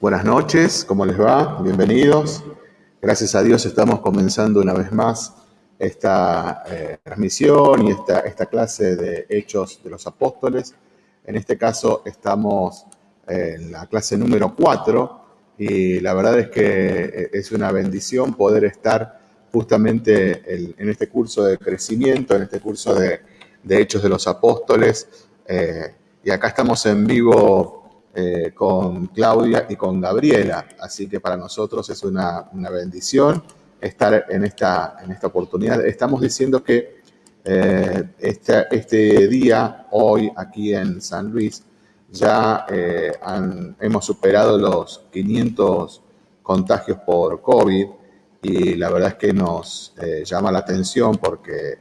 Buenas noches, ¿cómo les va? Bienvenidos. Gracias a Dios estamos comenzando una vez más esta eh, transmisión y esta, esta clase de Hechos de los Apóstoles. En este caso estamos en la clase número 4 y la verdad es que eh, es una bendición poder estar justamente en este curso de crecimiento, en este curso de, Hechos de los Apóstoles. Eh, y acá estamos en vivo eh, con Claudia y con Gabriela. Así que para nosotros es una, bendición estar en esta, en esta oportunidad. Estamos diciendo que eh, este, este, día, hoy, aquí en San Luis, ya eh, hemos superado los 500 contagios por COVID y la verdad es que nos llama la atención porque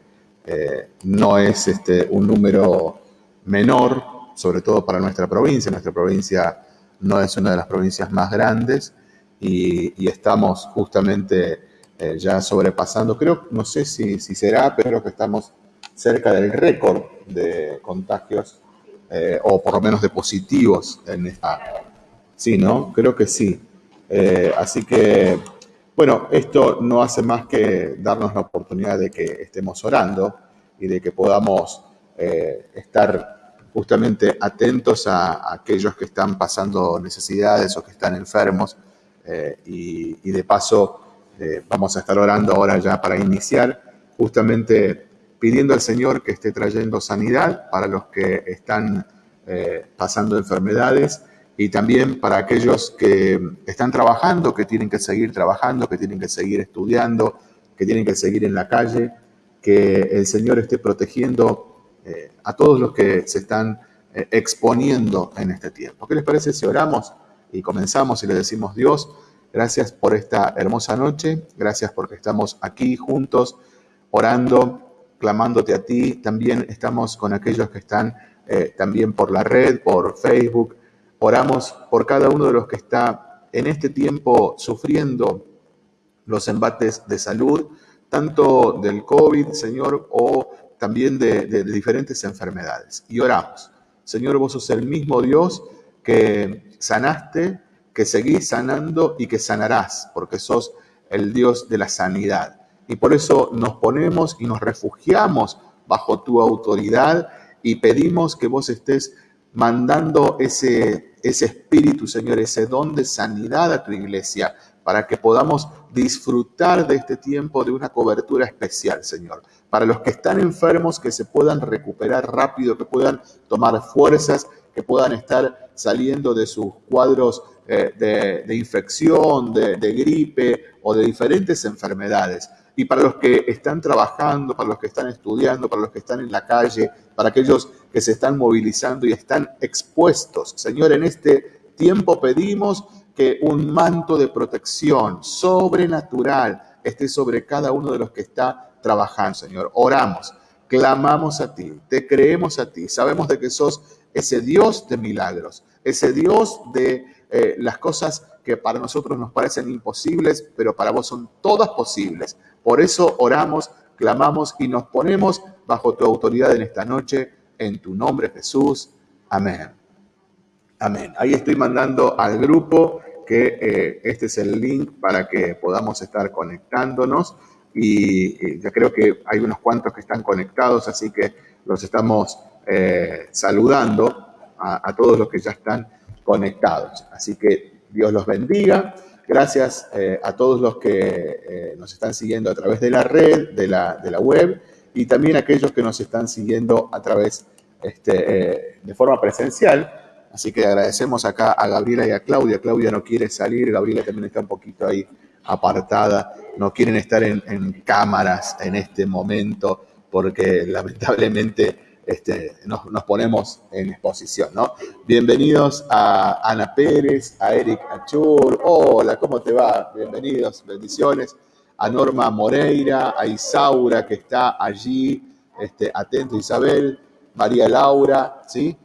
no es este, un número menor, sobre todo para nuestra provincia. Nuestra provincia no es una de las provincias más grandes y, estamos justamente eh, ya sobrepasando, creo, no sé si, si, será, pero creo que estamos cerca del récord de contagios eh, o por lo menos de positivos en esta. Sí, ¿no? Creo que sí. Eh, así que, bueno, esto no hace más que darnos la oportunidad de que estemos orando y de que podamos estar justamente atentos a, aquellos que están pasando necesidades o que están enfermos. Eh, y, de paso eh, vamos a estar orando ahora ya para iniciar, justamente pidiendo al Señor que esté trayendo sanidad para los que están eh, pasando enfermedades y también para aquellos que están trabajando, que tienen que seguir trabajando, que tienen que seguir estudiando, que tienen que seguir en la calle, que el Señor esté protegiendo eh, a todos los que se están eh, exponiendo en este tiempo. ¿Qué les parece si oramos y comenzamos y le decimos Dios, gracias por esta hermosa noche, gracias porque estamos aquí juntos orando, clamándote a ti, también estamos con aquellos que están eh, también por la red, por Facebook, oramos por cada uno de los que está en este tiempo sufriendo los embates de salud, tanto del COVID, Señor, o también de, diferentes enfermedades. Y oramos. Señor, vos sos el mismo Dios que sanaste, que seguís sanando y que sanarás, porque sos el Dios de la sanidad. Y por eso nos ponemos y nos refugiamos bajo tu autoridad y pedimos que vos estés mandando ese, ese espíritu, Señor, ese don de sanidad a tu iglesia, para que podamos disfrutar de este tiempo de una cobertura especial, Señor para los que están enfermos que se puedan recuperar rápido, que puedan tomar fuerzas, que puedan estar saliendo de sus cuadros eh, de, infección, de, gripe o de diferentes enfermedades. Y para los que están trabajando, para los que están estudiando, para los que están en la calle, para aquellos que se están movilizando y están expuestos. Señor, en este tiempo pedimos que un manto de protección sobrenatural esté sobre cada uno de los que está trabajando, Señor. Oramos, clamamos a ti, te creemos a ti, sabemos de que sos ese Dios de milagros, ese Dios de eh, las cosas que para nosotros nos parecen imposibles, pero para vos son todas posibles. Por eso oramos, clamamos y nos ponemos bajo tu autoridad en esta noche, en tu nombre Jesús. Amén. Amén. Ahí estoy mandando al grupo que eh, este es el link para que podamos estar conectándonos y, ya creo que hay unos cuantos que están conectados, así que los estamos eh, saludando a, todos los que ya están conectados. Así que Dios los bendiga. Gracias eh, a todos los que nos están siguiendo a través de la red, de la, de la web, y también aquellos que nos están siguiendo a través este, de forma presencial. Así que agradecemos acá a Gabriela y a Claudia. Claudia no quiere salir, Gabriela también está un poquito ahí apartada, no quieren estar en, cámaras en este momento porque lamentablemente este, nos, ponemos en exposición, ¿no? Bienvenidos a Ana Pérez, a Eric Achur, hola, ¿cómo te va? Bienvenidos, bendiciones. A Norma Moreira, a Isaura que está allí, este, atento Isabel, María Laura, ¿sí?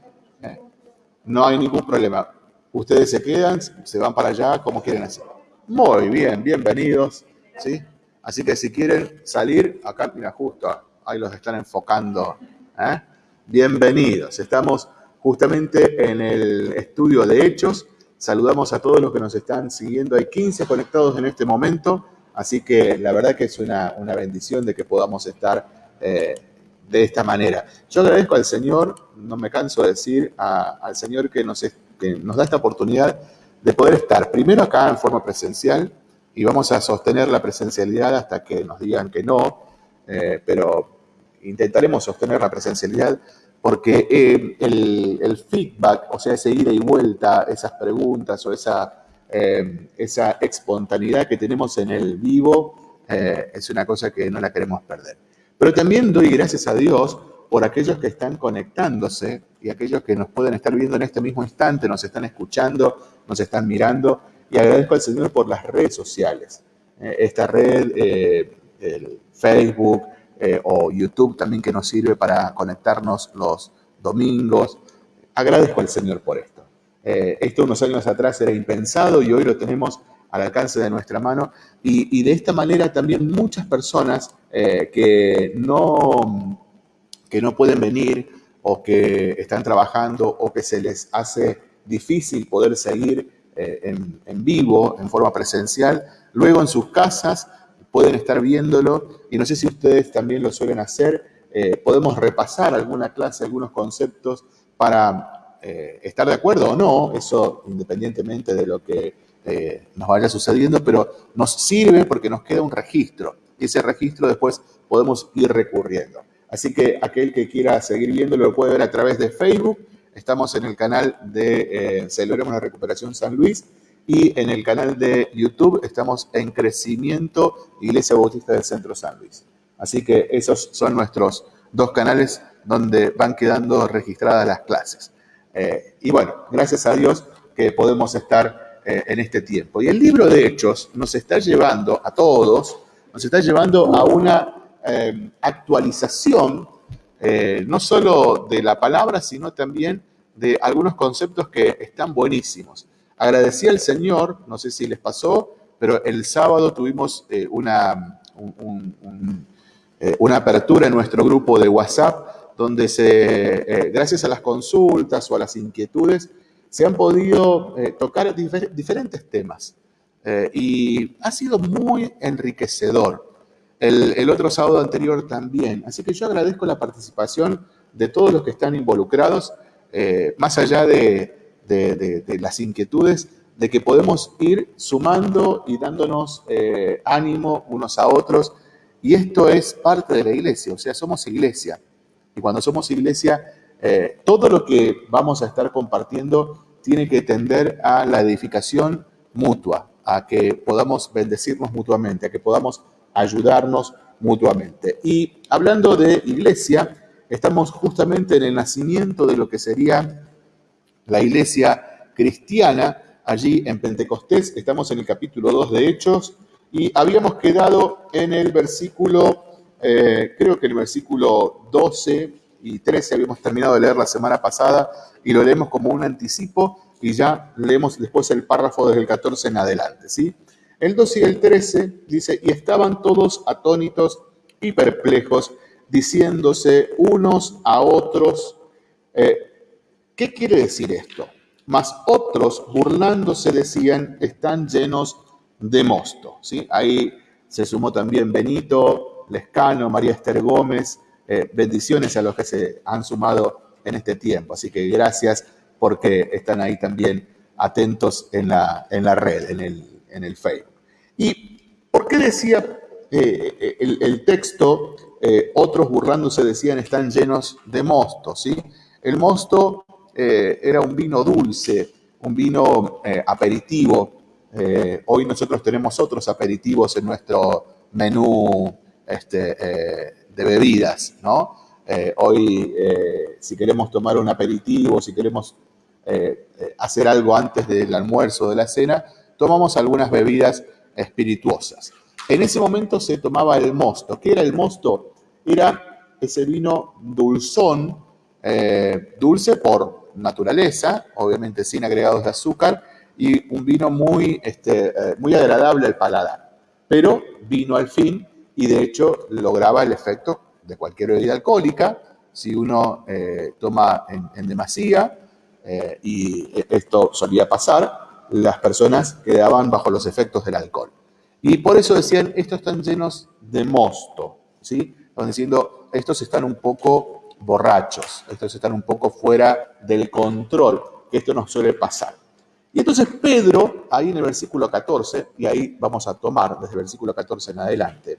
No hay ningún problema. Ustedes se quedan, se van para allá, como quieren hacer. Muy bien, bienvenidos. ¿sí? Así que si quieren salir, acá, mira, justo ahí los están enfocando. ¿eh? Bienvenidos. Estamos justamente en el estudio de hechos Saludamos a todos los que nos están siguiendo. Hay 15 conectados en este momento, así que la verdad que es una, bendición de que podamos estar eh, de esta manera. Yo agradezco al Señor, no me canso de decir, al Señor que nos, da esta oportunidad de poder estar primero acá en forma presencial y vamos a sostener la presencialidad hasta que nos digan que no, eh, pero intentaremos sostener la presencialidad porque eh, el, feedback, o sea, ese ida y vuelta, esas preguntas o esa, eh, esa espontaneidad que tenemos en el vivo, es una cosa que no la queremos perder. Pero también doy gracias a Dios por aquellos que están conectándose y aquellos que nos pueden estar viendo en este mismo instante, nos están escuchando, nos están mirando. Y agradezco al Señor por las redes sociales. Eh, esta red, eh, el Facebook eh, o YouTube también que nos sirve para conectarnos los domingos. Agradezco al Señor por esto. esto unos años atrás era impensado y hoy lo tenemos al alcance de nuestra mano. Y, de esta manera también muchas personas que no que no pueden venir o que están trabajando o que se les hace difícil poder seguir eh, en, vivo, en forma presencial, luego en sus casas pueden estar viéndolo y no sé si ustedes también lo suelen hacer, eh, podemos repasar alguna clase, algunos conceptos para eh, estar de acuerdo o no, eso independientemente de lo que nos vaya sucediendo, pero nos sirve porque nos queda un registro y ese registro después podemos ir recurriendo. Así que aquel que quiera seguir viéndolo lo puede ver a través de Facebook. Estamos en el canal de eh, Celebremos la Recuperación San Luis y en el canal de YouTube estamos en Crecimiento Iglesia Bautista del Centro San Luis. Así que esos son nuestros dos canales donde van quedando registradas las clases. Eh, y bueno, gracias a Dios que podemos estar eh, en este tiempo. Y el libro de Hechos nos está llevando a todos, nos está llevando a una Em, actualización, eh, no solo de la palabra, sino también de algunos conceptos que están buenísimos. Agradecí al Señor, no sé si les pasó, pero el sábado tuvimos eh, una, eh, una apertura en nuestro grupo de WhatsApp donde se, gracias a las consultas o a las inquietudes, se han podido tocar diferentes temas. y ha sido muy enriquecedor el, otro sábado anterior también. Así que yo agradezco la participación de todos los que están involucrados, eh, más allá de, las inquietudes, de que podemos ir sumando y dándonos eh, ánimo unos a otros. Y esto es parte de la iglesia, o sea, somos iglesia. Y cuando somos iglesia, eh, todo lo que vamos a estar compartiendo tiene que tender a la edificación mutua, a que podamos bendecirnos mutuamente, a que podamos ayudarnos mutuamente. Y hablando de iglesia, estamos justamente en el nacimiento de lo que sería la iglesia cristiana, allí en Pentecostés, estamos en el capítulo 2 de Hechos, y habíamos quedado en el versículo, eh, creo que el versículo 12 y 13 habíamos terminado de leer la semana pasada, y lo leemos como un anticipo, y ya leemos después el párrafo desde el 14 en adelante, ¿sí? El 12 y el 13 dice, y estaban todos atónitos y perplejos, diciéndose unos a otros, eh, ¿qué quiere decir esto? Mas otros, burlándose, decían, están llenos de mosto. ¿sí? Ahí se sumó también Benito, Lescano, María Esther Gómez, eh, bendiciones a los que se han sumado en este tiempo. Así que gracias porque están ahí también atentos en la, en la red, en el, en el Facebook. ¿Y por qué decía eh, el, texto, eh, otros burlándose decían están llenos de mosto? ¿sí? El mosto eh, era un vino dulce, un vino aperitivo. hoy nosotros tenemos otros aperitivos en nuestro menú este, de bebidas, ¿no? hoy, si queremos tomar un aperitivo, si queremos hacer algo antes del almuerzo o de la cena, tomamos algunas bebidas espirituosas. En ese momento se tomaba el mosto. ¿Qué era el mosto? Era ese vino dulzón, eh, dulce por naturaleza, obviamente sin agregados de azúcar, y un vino muy, este, eh, muy agradable al paladar. Pero vino al fin y de hecho lograba el efecto de cualquier bebida alcohólica si uno eh, toma en, demasía, y esto solía pasar, las personas quedaban bajo los efectos del alcohol. Y por eso decían, estos están llenos de mosto, ¿sí? Estaban diciendo, estos están un poco borrachos, estos están un poco fuera del control, que esto nos suele pasar. Y entonces Pedro, ahí en el versículo 14, y ahí vamos a tomar desde el versículo 14 en adelante,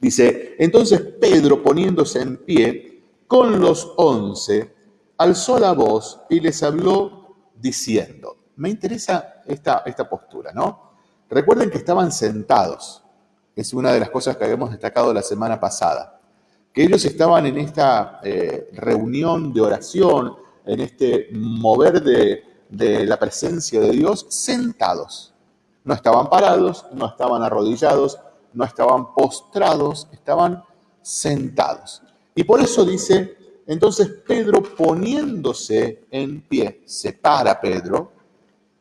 dice, entonces Pedro poniéndose en pie con los once, alzó la voz y les habló diciendo, me interesa esta, esta postura, ¿no? Recuerden que estaban sentados, es una de las cosas que habíamos destacado la semana pasada, que ellos estaban en esta eh, reunión de oración, en este mover de, de la presencia de Dios, sentados. No estaban parados, no estaban arrodillados, no estaban postrados, estaban sentados. Y por eso dice, entonces Pedro poniéndose en pie, se para Pedro,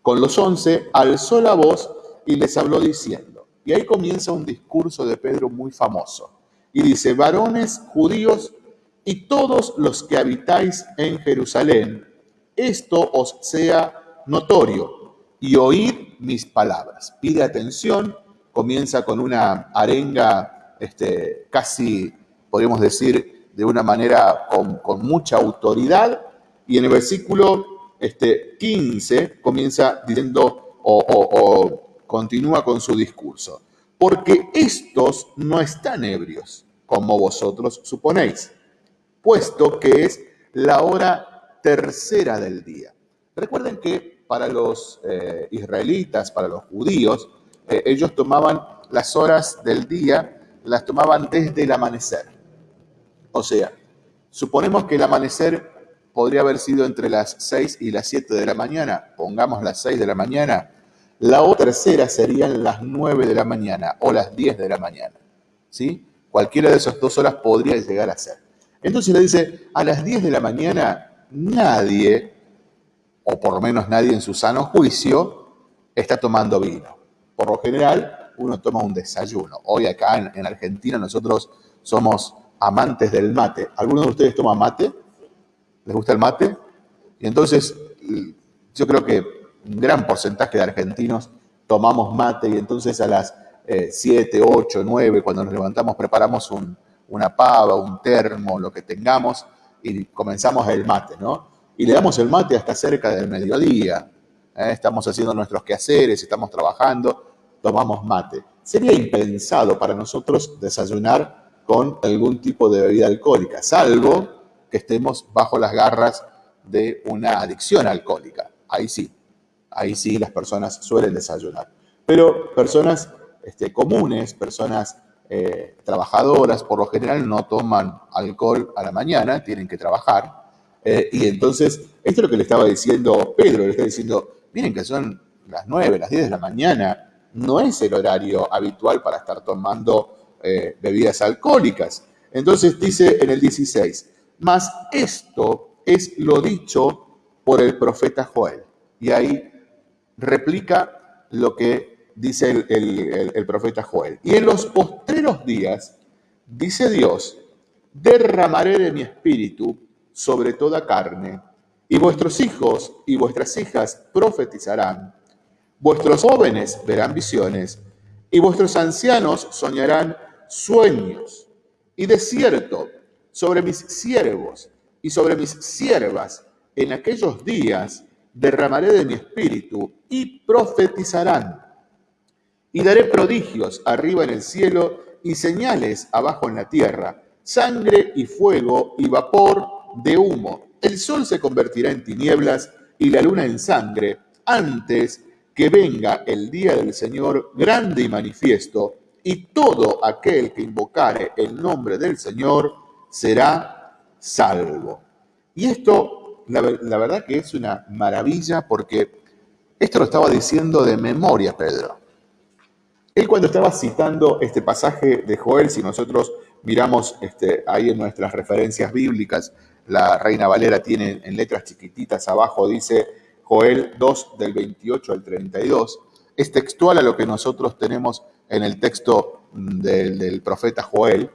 con los once, alzó la voz y les habló diciendo, y ahí comienza un discurso de Pedro muy famoso, y dice, varones judíos y todos los que habitáis en Jerusalén, esto os sea notorio, y oíd mis palabras. Pide atención, comienza con una arenga este, casi, podríamos decir, de una manera con, mucha autoridad, y en el versículo este, 15 comienza diciendo o, continúa con su discurso. Porque estos no están ebrios, como vosotros suponéis, puesto que es la hora tercera del día. Recuerden que para los eh, israelitas, para los judíos, eh, ellos tomaban las horas del día, las tomaban desde el amanecer. O sea, suponemos que el amanecer podría haber sido entre las 6 y las 7 de la mañana, pongamos las 6 de la mañana, la otra tercera serían las 9 de la mañana o las 10 de la mañana. ¿sí? Cualquiera de esas dos horas podría llegar a ser. Entonces le dice, a las 10 de la mañana nadie, o por lo menos nadie en su sano juicio, está tomando vino. Por lo general, uno toma un desayuno. Hoy acá en, en Argentina nosotros somos amantes del mate. ¿Alguno de ustedes toma mate? les gusta el mate. Y entonces yo creo que un gran porcentaje de argentinos tomamos mate y entonces a las 7, 8, 9, cuando nos levantamos, preparamos una pava, un termo, lo que tengamos y comenzamos el mate, ¿no? Y le damos el mate hasta cerca del mediodía. ¿eh? Estamos haciendo nuestros quehaceres, estamos trabajando, tomamos mate. Sería impensado para nosotros desayunar con algún tipo de bebida alcohólica, salvo que estemos bajo las garras de una adicción alcohólica. Ahí sí, ahí sí las personas suelen desayunar. Pero personas este, comunes, personas eh, trabajadoras, por lo general no toman alcohol a la mañana, tienen que trabajar. Eh, y entonces, esto es lo que le estaba diciendo Pedro, le está diciendo, miren que son las 9, las 10 de la mañana, no es el horario habitual para estar tomando eh, bebidas alcohólicas. Entonces dice en el 16, mas esto es lo dicho por el profeta Joel. Y ahí replica lo que dice el, profeta Joel. Y en los postreros días, dice Dios, derramaré de mi espíritu sobre toda carne, y vuestros hijos y vuestras hijas profetizarán, vuestros jóvenes verán visiones, y vuestros ancianos soñarán sueños. Y de cierto, sobre mis siervos y sobre mis siervas en aquellos días derramaré de mi espíritu y profetizarán. Y daré prodigios arriba en el cielo y señales abajo en la tierra, sangre y fuego y vapor de humo. El sol se convertirá en tinieblas y la luna en sangre antes que venga el día del Señor grande y manifiesto, y todo aquel que invocare el nombre del Señor será salvo. Y esto, la, verdad que es una maravilla porque esto lo estaba diciendo de memoria Pedro. Él cuando estaba citando este pasaje de Joel, si nosotros miramos este, ahí en nuestras referencias bíblicas, la Reina Valera tiene en letras chiquititas abajo, dice Joel 2 del 28 al 32, es textual a lo que nosotros tenemos en el texto del, profeta Joel.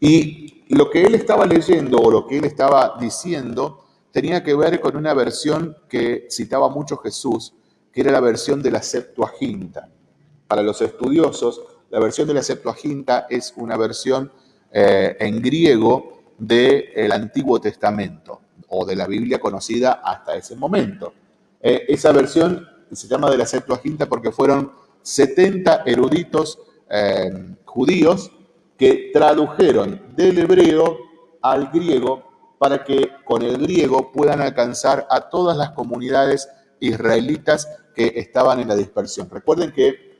Y lo que él estaba leyendo o lo que él estaba diciendo tenía que ver con una versión que citaba mucho Jesús, que era la versión de la Septuaginta. Para los estudiosos, la versión de la Septuaginta es una versión eh, en griego del Antiguo Testamento o de la Biblia conocida hasta ese momento. Eh, esa versión se llama de la Septuaginta porque fueron 70 eruditos eh, judíos que tradujeron del hebreo al griego para que con el griego puedan alcanzar a todas las comunidades israelitas que estaban en la dispersión. Recuerden que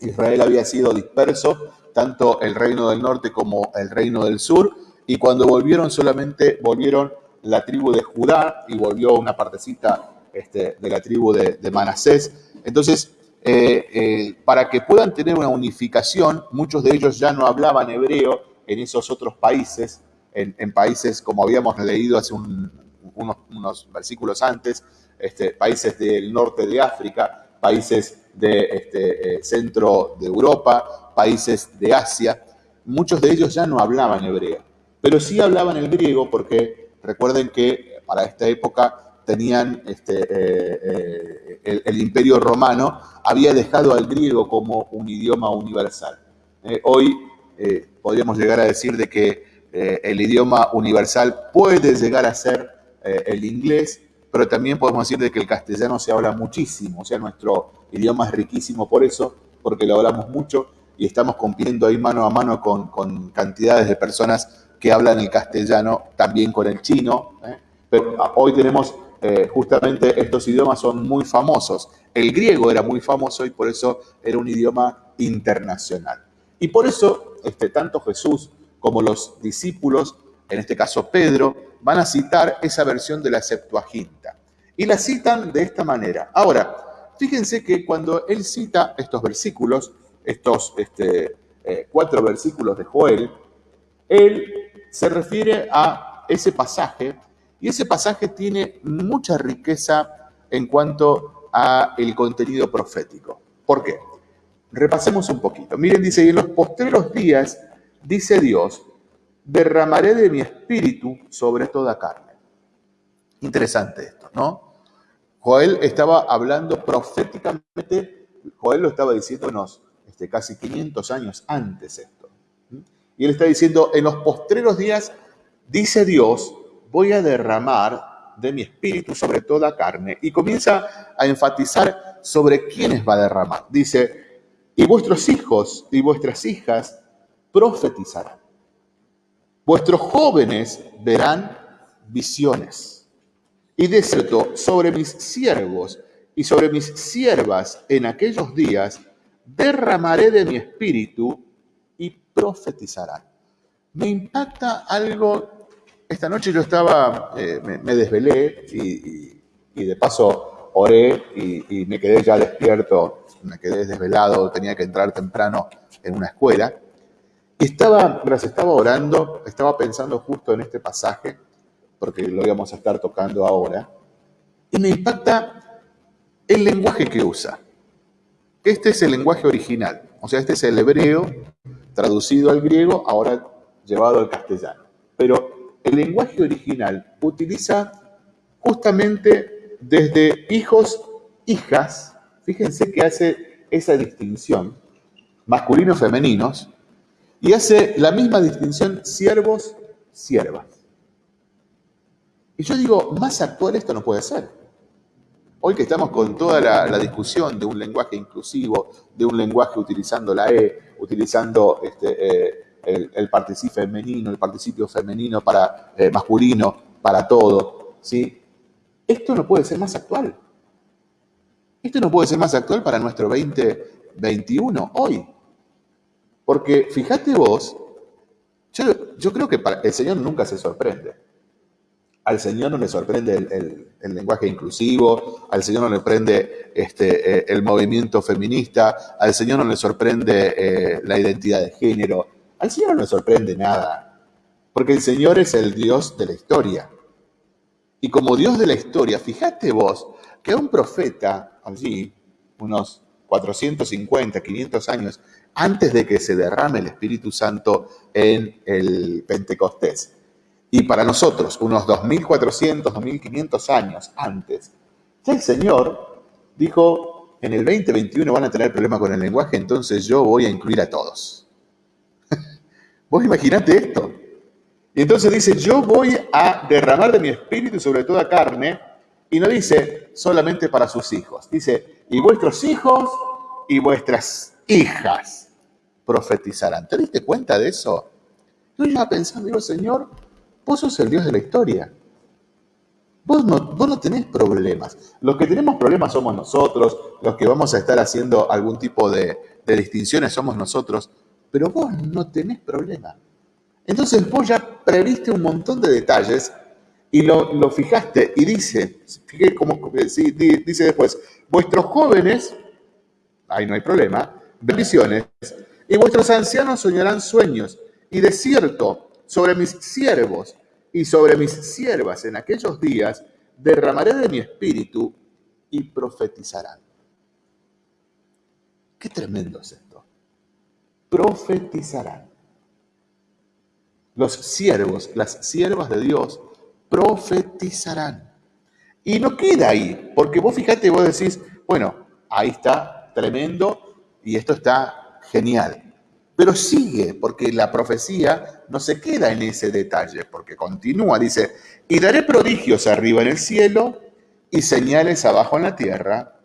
Israel había sido disperso, tanto el reino del norte como el reino del sur, y cuando volvieron solamente volvieron la tribu de Judá y volvió una partecita este, de la tribu de, Manasés. Entonces, eh, eh, para que puedan tener una unificación, muchos de ellos ya no hablaban hebreo en esos otros países, en, países como habíamos leído hace unos, versículos antes, este, países del norte de África, países de este, eh, centro de Europa, países de Asia. Muchos de ellos ya no hablaban hebreo, pero sí hablaban el griego porque recuerden que para esta época tenían este, eh, eh, el, imperio romano, había dejado al griego como un idioma universal. Eh, hoy podríamos llegar a decir de que el idioma universal puede llegar a ser el inglés, pero también podemos decir de que el castellano se habla muchísimo, o sea, nuestro idioma es riquísimo por eso, porque lo hablamos mucho y estamos compitiendo ahí mano a mano con, con cantidades de personas que hablan el castellano, también con el chino. Pero hoy tenemos eh, justamente estos idiomas son muy famosos. El griego era muy famoso y por eso era un idioma internacional. Y por eso este, tanto Jesús como los discípulos, en este caso Pedro, van a citar esa versión de la Septuaginta. Y la citan de esta manera. Ahora, fíjense que cuando él cita estos versículos, estos este, eh, cuatro versículos de Joel, él se refiere a ese pasaje y ese pasaje tiene mucha riqueza en cuanto a el contenido profético. ¿Por qué? Repasemos un poquito. Miren, dice, y en los postreros días, dice Dios, derramaré de mi espíritu sobre toda carne. Interesante esto, ¿no? Joel estaba hablando proféticamente, Joel lo estaba diciéndonos este, casi 500 años antes esto. Y él está diciendo, en los postreros días, dice Dios, voy a derramar de mi espíritu sobre toda carne. Y comienza a enfatizar sobre quiénes va a derramar. Dice, y vuestros hijos y vuestras hijas profetizarán. Vuestros jóvenes verán visiones. Y de cierto, sobre mis siervos y sobre mis siervas en aquellos días, derramaré de mi espíritu y profetizarán. Me impacta algo esta noche yo estaba, eh, me, desvelé y, de paso oré y, me quedé ya despierto, me quedé desvelado, tenía que entrar temprano en una escuela. Y estaba, mientras estaba orando, estaba pensando justo en este pasaje, porque lo íbamos a estar tocando ahora, y me impacta el lenguaje que usa. Este es el lenguaje original, o sea, este es el hebreo traducido al griego, ahora llevado al castellano. Pero el lenguaje original utiliza justamente desde hijos, hijas, fíjense que hace esa distinción, masculinos, femeninos, y hace la misma distinción siervos, siervas. Y yo digo, más actual esto no puede ser. Hoy que estamos con toda la, discusión de un lenguaje inclusivo, de un lenguaje utilizando la E, utilizando este, eh, el, participio femenino, el participio femenino para eh, masculino, para todo, ¿sí? Esto no puede ser más actual. Esto no puede ser más actual para nuestro 2021, hoy. Porque fíjate vos, yo, creo que el Señor nunca se sorprende. Al Señor no le sorprende el, lenguaje inclusivo, al Señor no le sorprende este, eh, el movimiento feminista, al Señor no le sorprende eh, la identidad de género, al Señor no le sorprende nada, porque el Señor es el Dios de la historia. Y como Dios de la historia, fíjate vos que un profeta allí, unos 450, 500 años antes de que se derrame el Espíritu Santo en el Pentecostés, y para nosotros unos 2400, 2500 años antes, el Señor dijo, en el 2021 van a tener problemas con el lenguaje, entonces yo voy a incluir a todos. Vos imaginate esto. Y entonces dice, yo voy a derramar de mi espíritu sobre toda carne, y no dice solamente para sus hijos, dice, y vuestros hijos y vuestras hijas profetizarán. ¿Te diste cuenta de eso? Yo iba pensando, digo, Señor, vos sos el Dios de la historia. Vos no, vos no tenés problemas. Los que tenemos problemas somos nosotros, los que vamos a estar haciendo algún tipo de, de distinciones somos nosotros, pero vos no tenés problema. Entonces vos ya previste un montón de detalles y lo, fijaste y dice, como, dice después, vuestros jóvenes, ahí no hay problema, bendiciones, y vuestros ancianos soñarán sueños, y de cierto, sobre mis siervos y sobre mis siervas en aquellos días, derramaré de mi espíritu y profetizarán. Qué tremendo es esto. Profetizarán. Los siervos, las siervas de Dios, profetizarán. Y no queda ahí, porque vos fíjate, vos decís, bueno, ahí está tremendo y esto está genial. Pero sigue, porque la profecía no se queda en ese detalle, porque continúa, dice, y daré prodigios arriba en el cielo y señales abajo en la tierra,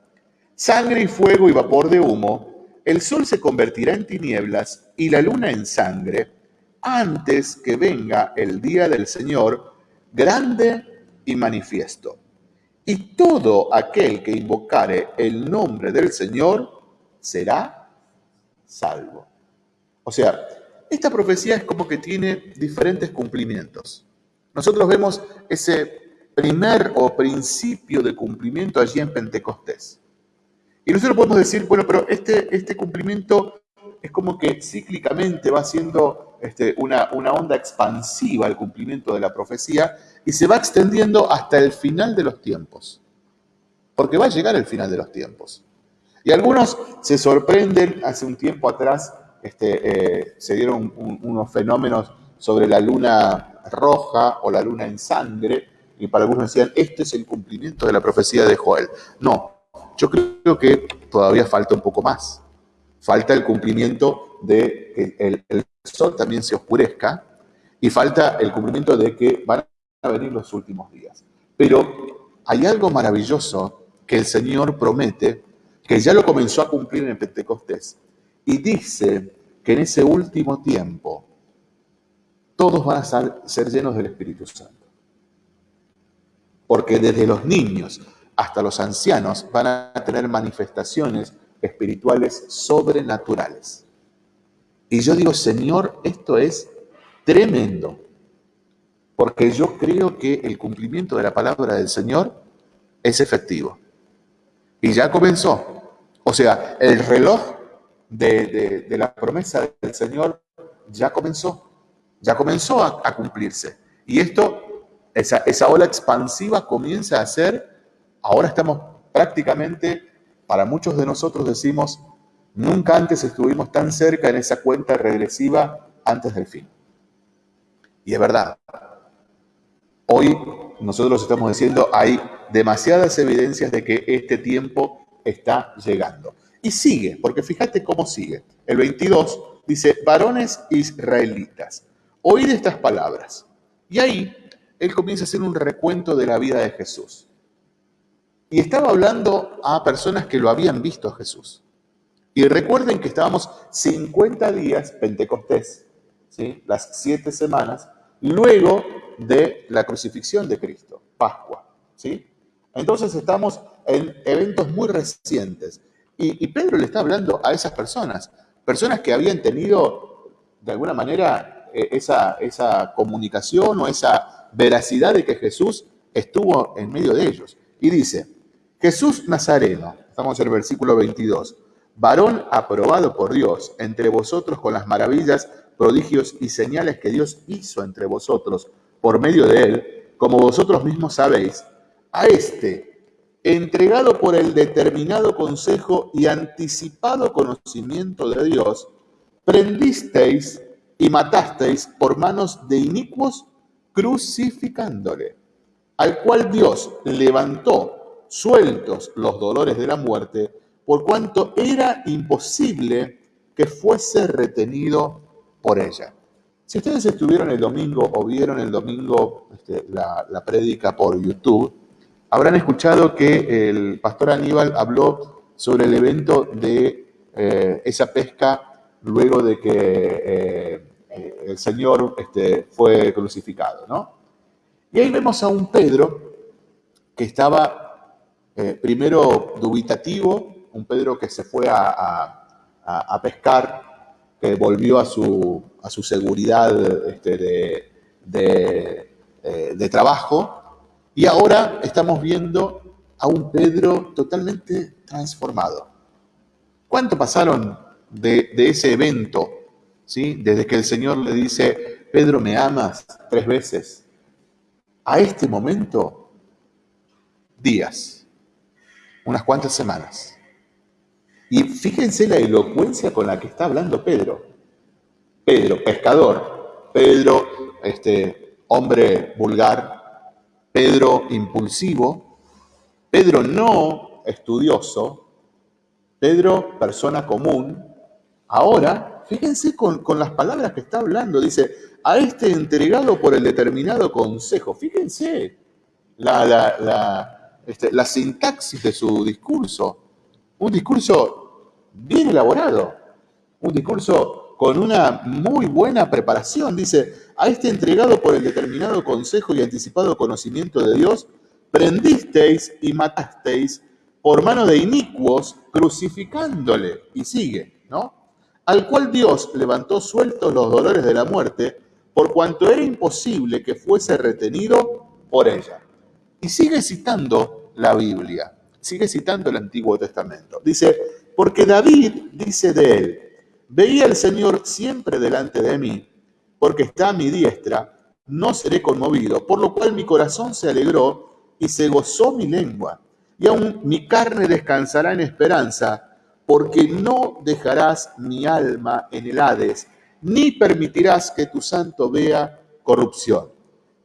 sangre y fuego y vapor de humo, el sol se convertirá en tinieblas y la luna en sangre, antes que venga el día del Señor grande y manifiesto. Y todo aquel que invocare el nombre del Señor será salvo. O sea, esta profecía es como que tiene diferentes cumplimientos. Nosotros vemos ese primer o principio de cumplimiento allí en Pentecostés. Y nosotros podemos decir, bueno, pero este, este cumplimiento es como que cíclicamente va siendo este, una, una onda expansiva el cumplimiento de la profecía y se va extendiendo hasta el final de los tiempos. Porque va a llegar el final de los tiempos. Y algunos se sorprenden, hace un tiempo atrás este, eh, se dieron unos fenómenos sobre la luna roja o la luna en sangre, y para algunos decían, este es el cumplimiento de la profecía de Joel. No, yo creo que todavía falta un poco más falta el cumplimiento de que el, sol también se oscurezca y falta el cumplimiento de que van a venir los últimos días. Pero hay algo maravilloso que el Señor promete, que ya lo comenzó a cumplir en el Pentecostés, y dice que en ese último tiempo todos van a ser llenos del Espíritu Santo. Porque desde los niños hasta los ancianos van a tener manifestaciones espirituales sobrenaturales. Y yo digo, Señor, esto es tremendo, porque yo creo que el cumplimiento de la palabra del Señor es efectivo. Y ya comenzó. O sea, el reloj de, la promesa del Señor ya comenzó, ya comenzó a, cumplirse. Y esto, esa, esa ola expansiva comienza a ser, ahora estamos prácticamente para muchos de nosotros decimos, nunca antes estuvimos tan cerca en esa cuenta regresiva antes del fin. Y es verdad. Hoy nosotros estamos diciendo, hay demasiadas evidencias de que este tiempo está llegando. Y sigue, porque fíjate cómo sigue. El 22 dice, varones israelitas, oíd estas palabras. Y ahí él comienza a hacer un recuento de la vida de Jesús. Y estaba hablando a personas que lo habían visto a Jesús. Y recuerden que estábamos 50 días Pentecostés, ¿sí? las siete semanas, luego de la crucifixión de Cristo, Pascua. ¿sí? Entonces estamos en eventos muy recientes. Y, Pedro le está hablando a esas personas, personas que habían tenido de alguna manera e, esa, esa comunicación o esa veracidad de que Jesús estuvo en medio de ellos. Y dice, Jesús Nazareno, estamos en el versículo 22, varón aprobado por Dios entre vosotros con las maravillas, prodigios y señales que Dios hizo entre vosotros por medio de él, como vosotros mismos sabéis, a este, entregado por el determinado consejo y anticipado conocimiento de Dios, prendisteis y matasteis por manos de inicuos, crucificándole, al cual Dios levantó sueltos los dolores de la muerte, por cuanto era imposible que fuese retenido por ella. Si ustedes estuvieron el domingo o vieron el domingo este, la, la prédica por YouTube, habrán escuchado que el pastor Aníbal habló sobre el evento de eh, esa pesca luego de que eh, eh, el Señor este, fue crucificado, ¿no? Y ahí vemos a un Pedro que estaba primero dubitativo, un Pedro que se fue a, pescar, que volvió a su, seguridad este, de, de trabajo, y ahora estamos viendo a un Pedro totalmente transformado. ¿Cuánto pasaron de, ese evento? ¿sí? Desde que el Señor le dice, Pedro, ¿me amas? Tres veces. A este momento, días, unas cuantas semanas. Y fíjense la elocuencia con la que está hablando Pedro. Pedro, pescador. Pedro, este, hombre vulgar. Pedro, impulsivo. Pedro, no estudioso. Pedro, persona común, ahora, fíjense con, las palabras que está hablando, dice, a este entregado por el determinado consejo, fíjense la, este, la sintaxis de su discurso, un discurso bien elaborado, un discurso con una muy buena preparación, dice, a este entregado por el determinado consejo y anticipado conocimiento de Dios, prendisteis y matasteis por mano de inicuos, crucificándole. Y sigue, ¿no? Al cual Dios levantó sueltos los dolores de la muerte, por cuanto era imposible que fuese retenido por ella. Y sigue citando la Biblia, sigue citando el Antiguo Testamento. Dice, porque David dice de él, veía al Señor siempre delante de mí, porque está a mi diestra, no seré conmovido, por lo cual mi corazón se alegró y se gozó mi lengua y aún mi carne descansará en esperanza, porque no dejarás mi alma en el Hades, ni permitirás que tu santo vea corrupción.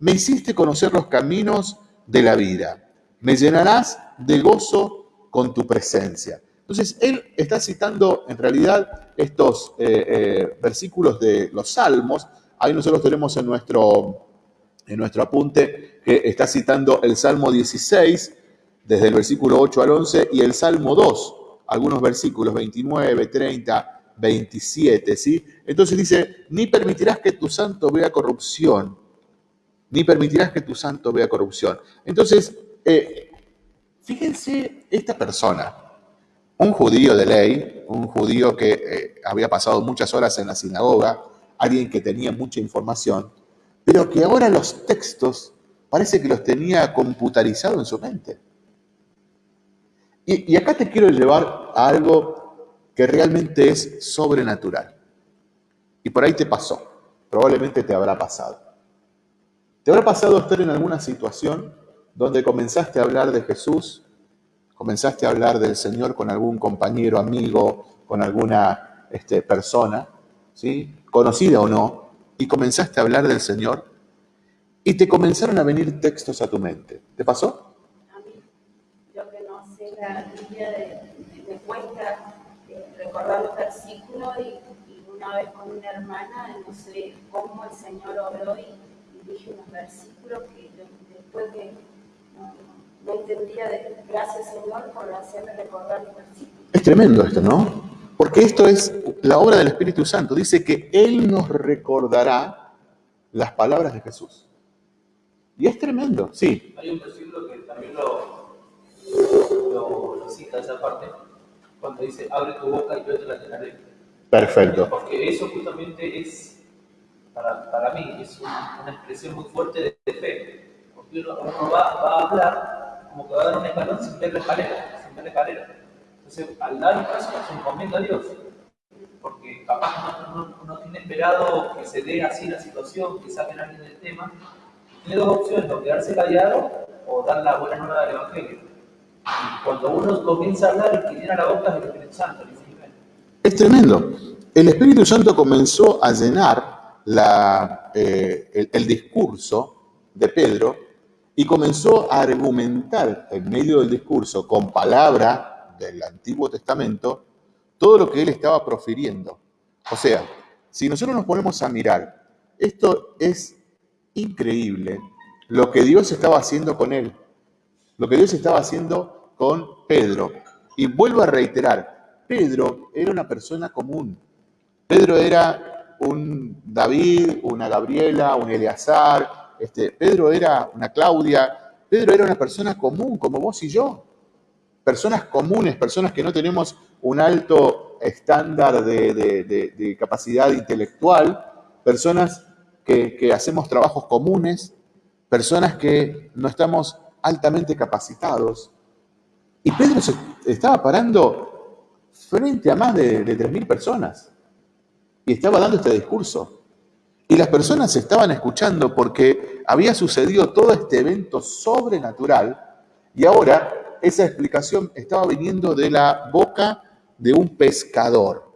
Me hiciste conocer los caminos de la vida, me llenarás de gozo con tu presencia. Entonces, él está citando en realidad estos eh, eh, versículos de los salmos. Ahí nosotros tenemos en nuestro, en nuestro apunte que está citando el Salmo 16, desde el versículo 8 al 11, y el Salmo 2, algunos versículos 29, 30, 27, ¿sí? Entonces dice, ni permitirás que tu santo vea corrupción, ni permitirás que tu santo vea corrupción. Entonces, eh, fíjense esta persona, un judío de ley, un judío que eh, había pasado muchas horas en la sinagoga, alguien que tenía mucha información, pero que ahora los textos parece que los tenía computarizados en su mente. Y, acá te quiero llevar a algo que realmente es sobrenatural. Y por ahí te pasó, probablemente te habrá pasado. ¿Te habrá pasado estar en alguna situación donde comenzaste a hablar de Jesús, comenzaste a hablar del Señor con algún compañero, amigo, con alguna este, persona, ¿sí? conocida o no, y comenzaste a hablar del Señor y te comenzaron a venir textos a tu mente? ¿Te pasó? la Biblia me cuesta eh, recordar los versículos y, una vez con una hermana, no sé cómo el Señor obró y, dije unos versículos que después de no, entendía, de, gracias Señor por hacerme recordar los versículos. Es tremendo esto, ¿no? Porque esto es la obra del Espíritu Santo. Dice que Él nos recordará las palabras de Jesús. Y es tremendo, sí. Hay un versículo que también lo, lo, cita esa parte, cuando dice, abre tu boca y yo te la llenaré. Perfecto. Porque eso justamente es, para, para mí, es una, expresión muy fuerte de, fe. Uno, va, a hablar como que va a dar un escalón sin ver la escalera, sin ver la. Entonces, al dar un paso, se encomienda a Dios. Porque capaz no tiene esperado que se dé así la situación, que saquen a alguien del tema. Tiene dos opciones, o quedarse callado o dar la buena nueva del Evangelio. Cuando uno comienza a hablar, el que llena la boca es el Espíritu Santo. Es tremendo. El Espíritu Santo comenzó a llenar la, eh, el, discurso de Pedro y comenzó a argumentar en medio del discurso con palabra del Antiguo Testamento todo lo que él estaba profiriendo. O sea, si nosotros nos ponemos a mirar, esto es increíble lo que Dios estaba haciendo con él, lo que Dios estaba haciendo con Pedro. Y vuelvo a reiterar, Pedro era una persona común. Pedro era un David, una Gabriela, un Eleazar, este, Pedro era una Claudia, Pedro era una persona común como vos y yo. Personas comunes, personas que no tenemos un alto estándar de, capacidad intelectual, personas que, hacemos trabajos comunes, personas que no estamos altamente capacitados. Y Pedro se estaba parando frente a más de, de 3.000 personas y estaba dando este discurso. Y las personas estaban escuchando porque había sucedido todo este evento sobrenatural y ahora esa explicación estaba viniendo de la boca de un pescador,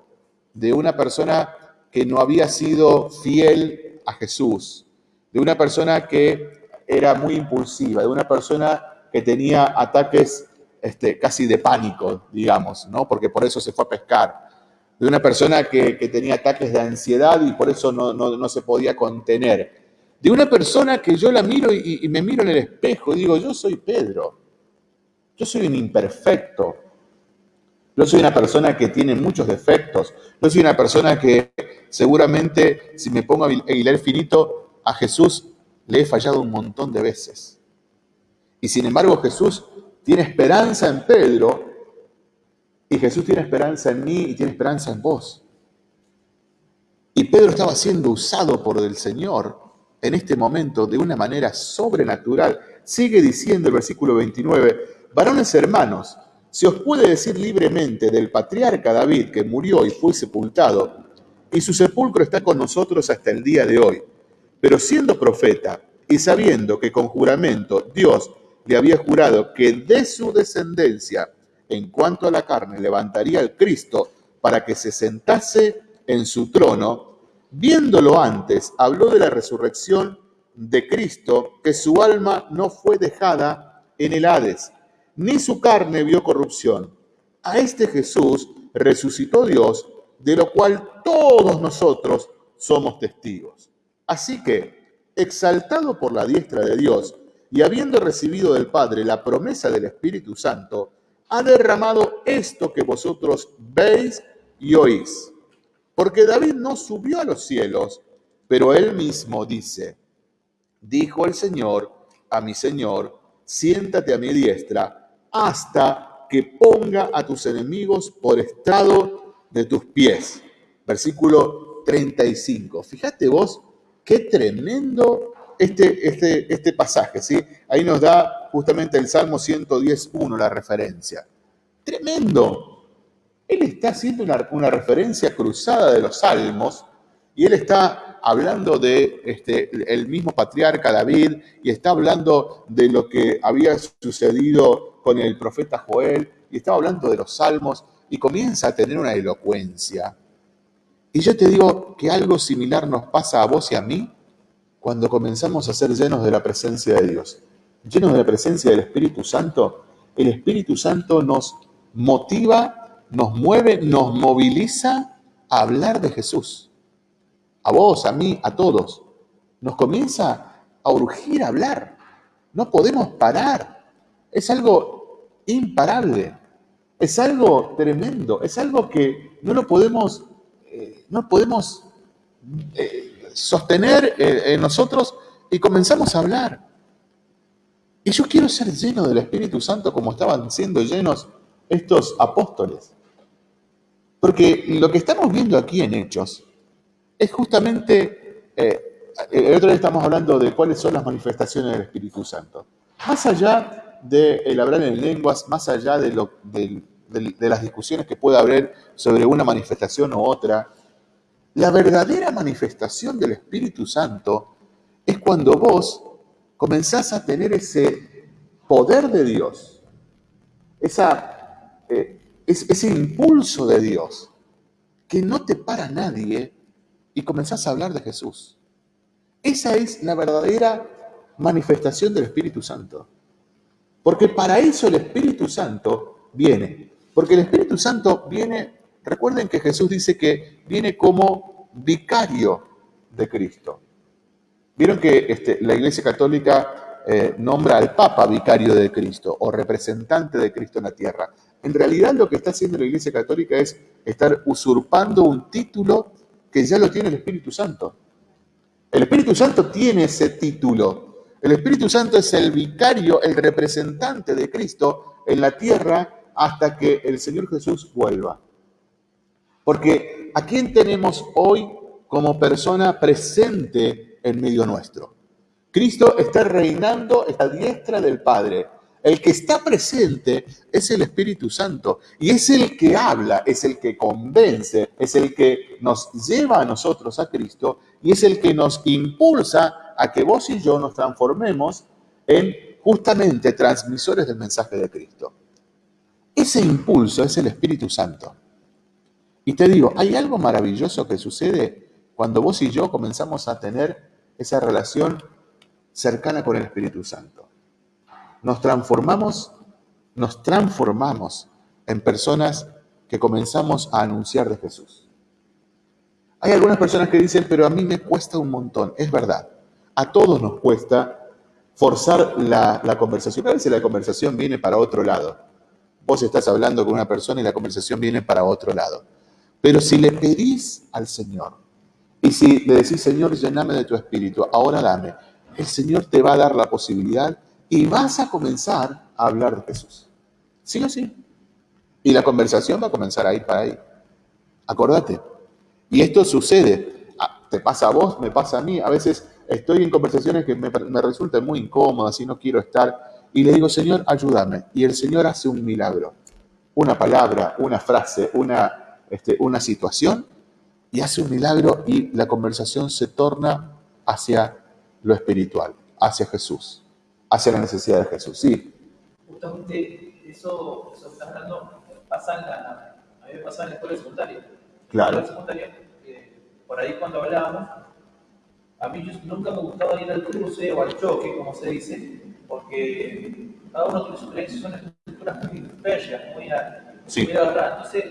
de una persona que no había sido fiel a Jesús, de una persona que era muy impulsiva, de una persona que tenía ataques este, casi de pánico, digamos, ¿no? porque por eso se fue a pescar, de una persona que, tenía ataques de ansiedad y por eso no, se podía contener, de una persona que yo la miro y, y me miro en el espejo y digo, yo soy Pedro, yo soy un imperfecto, yo soy una persona que tiene muchos defectos. Yo soy una persona que seguramente, si me pongo a hilar finito, a Jesús le he fallado un montón de veces. Y sin embargo Jesús tiene esperanza en Pedro y Jesús tiene esperanza en mí y tiene esperanza en vos. Y Pedro estaba siendo usado por el Señor en este momento de una manera sobrenatural. Sigue diciendo el versículo 29, varones hermanos, se os puede decir libremente del patriarca David que murió y fue sepultado, y su sepulcro está con nosotros hasta el día de hoy. Pero siendo profeta y sabiendo que con juramento Dios le había jurado que de su descendencia, en cuanto a la carne, levantaría al Cristo para que se sentase en su trono, viéndolo antes, habló de la resurrección de Cristo, que su alma no fue dejada en el Hades ni su carne vio corrupción. A este Jesús resucitó Dios, de lo cual todos nosotros somos testigos. Así que, exaltado por la diestra de Dios y habiendo recibido del Padre la promesa del Espíritu Santo, ha derramado esto que vosotros veis y oís. Porque David no subió a los cielos, pero él mismo dice, dijo el Señor a mi Señor, siéntate a mi diestra hasta que ponga a tus enemigos por estado de tus pies. Versículo 35. Fíjate vos qué tremendo este, este, este pasaje, ¿sí? Ahí nos da justamente el Salmo 110.1 la referencia. Tremendo. Él está haciendo una, una referencia cruzada de los salmos y él está hablando de este, el mismo patriarca David y está hablando de lo que había sucedido con el profeta Joel y estaba hablando de los salmos y comienza a tener una elocuencia. Y yo te digo que algo similar nos pasa a vos y a mí cuando comenzamos a ser llenos de la presencia de Dios. Llenos de la presencia del Espíritu Santo, el Espíritu Santo nos motiva, nos mueve, nos moviliza a hablar de Jesús. A vos, a mí, a todos. Nos comienza a urgir a hablar. No podemos parar. Es algo imparable, es algo tremendo, es algo que no lo podemos, eh, no podemos eh, sostener eh, en nosotros y comenzamos a hablar. Y yo quiero ser lleno del Espíritu Santo como estaban siendo llenos estos apóstoles. Porque lo que estamos viendo aquí en Hechos es justamente, el otro día estamos hablando de cuáles son las manifestaciones del Espíritu Santo. Más allá de el hablar en lenguas, más allá de, de, las discusiones que pueda haber sobre una manifestación u otra, la verdadera manifestación del Espíritu Santo es cuando vos comenzás a tener ese poder de Dios, esa, eh, ese impulso de Dios, que no te para nadie y comenzás a hablar de Jesús. Esa es la verdadera manifestación del Espíritu Santo. Porque para eso el Espíritu Santo viene. Porque el Espíritu Santo viene, recuerden que Jesús dice que viene como vicario de Cristo. Vieron que este, la Iglesia Católica eh, nombra al Papa vicario de Cristo o representante de Cristo en la tierra. En realidad lo que está haciendo la Iglesia Católica es estar usurpando un título que ya lo tiene el Espíritu Santo. El Espíritu Santo tiene ese título. El Espíritu Santo es el vicario, el representante de Cristo en la tierra hasta que el Señor Jesús vuelva. Porque ¿a quién tenemos hoy como persona presente en medio nuestro? Cristo está reinando a la diestra del Padre. El que está presente es el Espíritu Santo y es el que habla, es el que convence, es el que nos lleva a nosotros a Cristo y es el que nos impulsa a que vos y yo nos transformemos en justamente transmisores del mensaje de Cristo. Ese impulso es el Espíritu Santo. Y te digo, hay algo maravilloso que sucede cuando vos y yo comenzamos a tener esa relación cercana con el Espíritu Santo. Nos transformamos, nos transformamos en personas que comenzamos a anunciar de Jesús. Hay algunas personas que dicen, pero a mí me cuesta un montón. Es verdad, a todos nos cuesta forzar la, la conversación. A veces la conversación viene para otro lado. Vos estás hablando con una persona y la conversación viene para otro lado. Pero si le pedís al Señor y si le decís, Señor, llename de tu espíritu, ahora dame, el Señor te va a dar la posibilidad y vas a comenzar a hablar de Jesús. ¿Sí o sí? Y la conversación va a comenzar a ir para ahí. Acordate. Y esto sucede. Ah, te pasa a vos, me pasa a mí. A veces estoy en conversaciones que me, me resultan muy incómodas y no quiero estar y le digo, Señor, ayúdame. Y el Señor hace un milagro. Una palabra, una frase, una, este, una situación, y hace un milagro y la conversación se torna hacia lo espiritual, hacia Jesús, hacia la necesidad de Jesús. Sí. Justamente eso, eso que estás hablando pasa en la, a mí me pasa en la escuela secundaria. Claro. En la secundaria, eh, por ahí cuando hablábamos, a mí yo, nunca me gustaba ir al cruce o al choque, como se dice, porque cada uno tiene su creencia, son estructuras muy férreas, muy, sí. muy Entonces,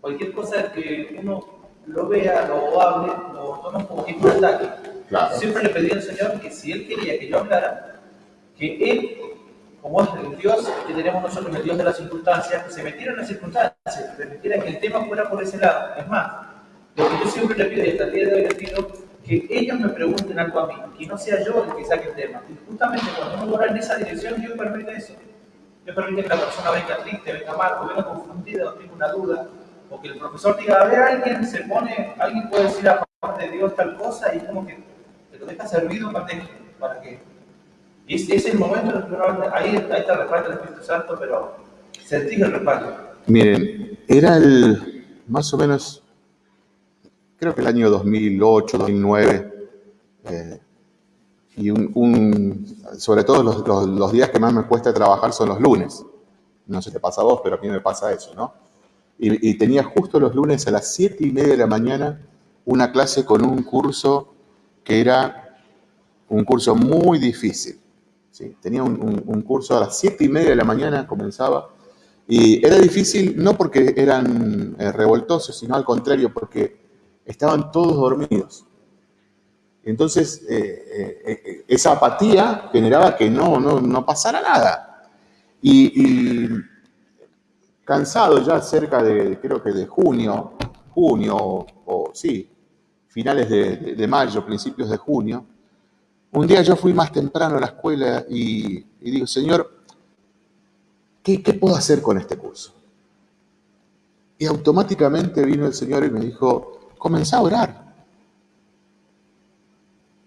cualquier cosa que uno lo vea, lo hable, lo toma como tipo de ataque. Claro. Siempre le pedí al Señor que si Él quería que yo hablara, que Él, como es el Dios que tenemos nosotros, el Dios de las circunstancias, que se metiera en las circunstancias, permitiera que el tema fuera por ese lado. Es más, lo que yo siempre le pido y hasta el día de hoy le pido que ellos me pregunten algo a mí, que no sea yo el que saque el tema. Y justamente cuando uno va en esa dirección, Dios permite eso. Dios permite que la persona venga triste, venga mal, venga confundida, o tenga una duda, o que el profesor diga, a ver, alguien se pone, alguien puede decir a favor de Dios tal cosa, y como que te lo deja servido para, para que... Ese es el momento que ahí, ahí está el respaldo del Espíritu Santo, pero sentís el respaldo. Miren, era el, más o menos creo que el año 2008, 2009, eh, y un, sobre todo los, los, días que más me cuesta trabajar son los lunes. No sé si te pasa a vos, pero a mí me pasa eso, ¿no? Y, tenía justo los lunes a las 7 y media de la mañana una clase con un curso que era un curso muy difícil. ¿sí? Tenía un, un, curso a las 7 y media de la mañana, comenzaba, y era difícil no porque eran eh, revoltosos, sino al contrario, porque estaban todos dormidos. Entonces, eh, eh, eh, esa apatía generaba que no, no, no pasara nada. Y, cansado ya cerca de, creo que de junio, junio, o, sí, finales de, mayo, principios de junio, un día yo fui más temprano a la escuela y, digo, Señor, ¿qué, ¿qué puedo hacer con este curso? Y automáticamente vino el Señor y me dijo, comencé a orar.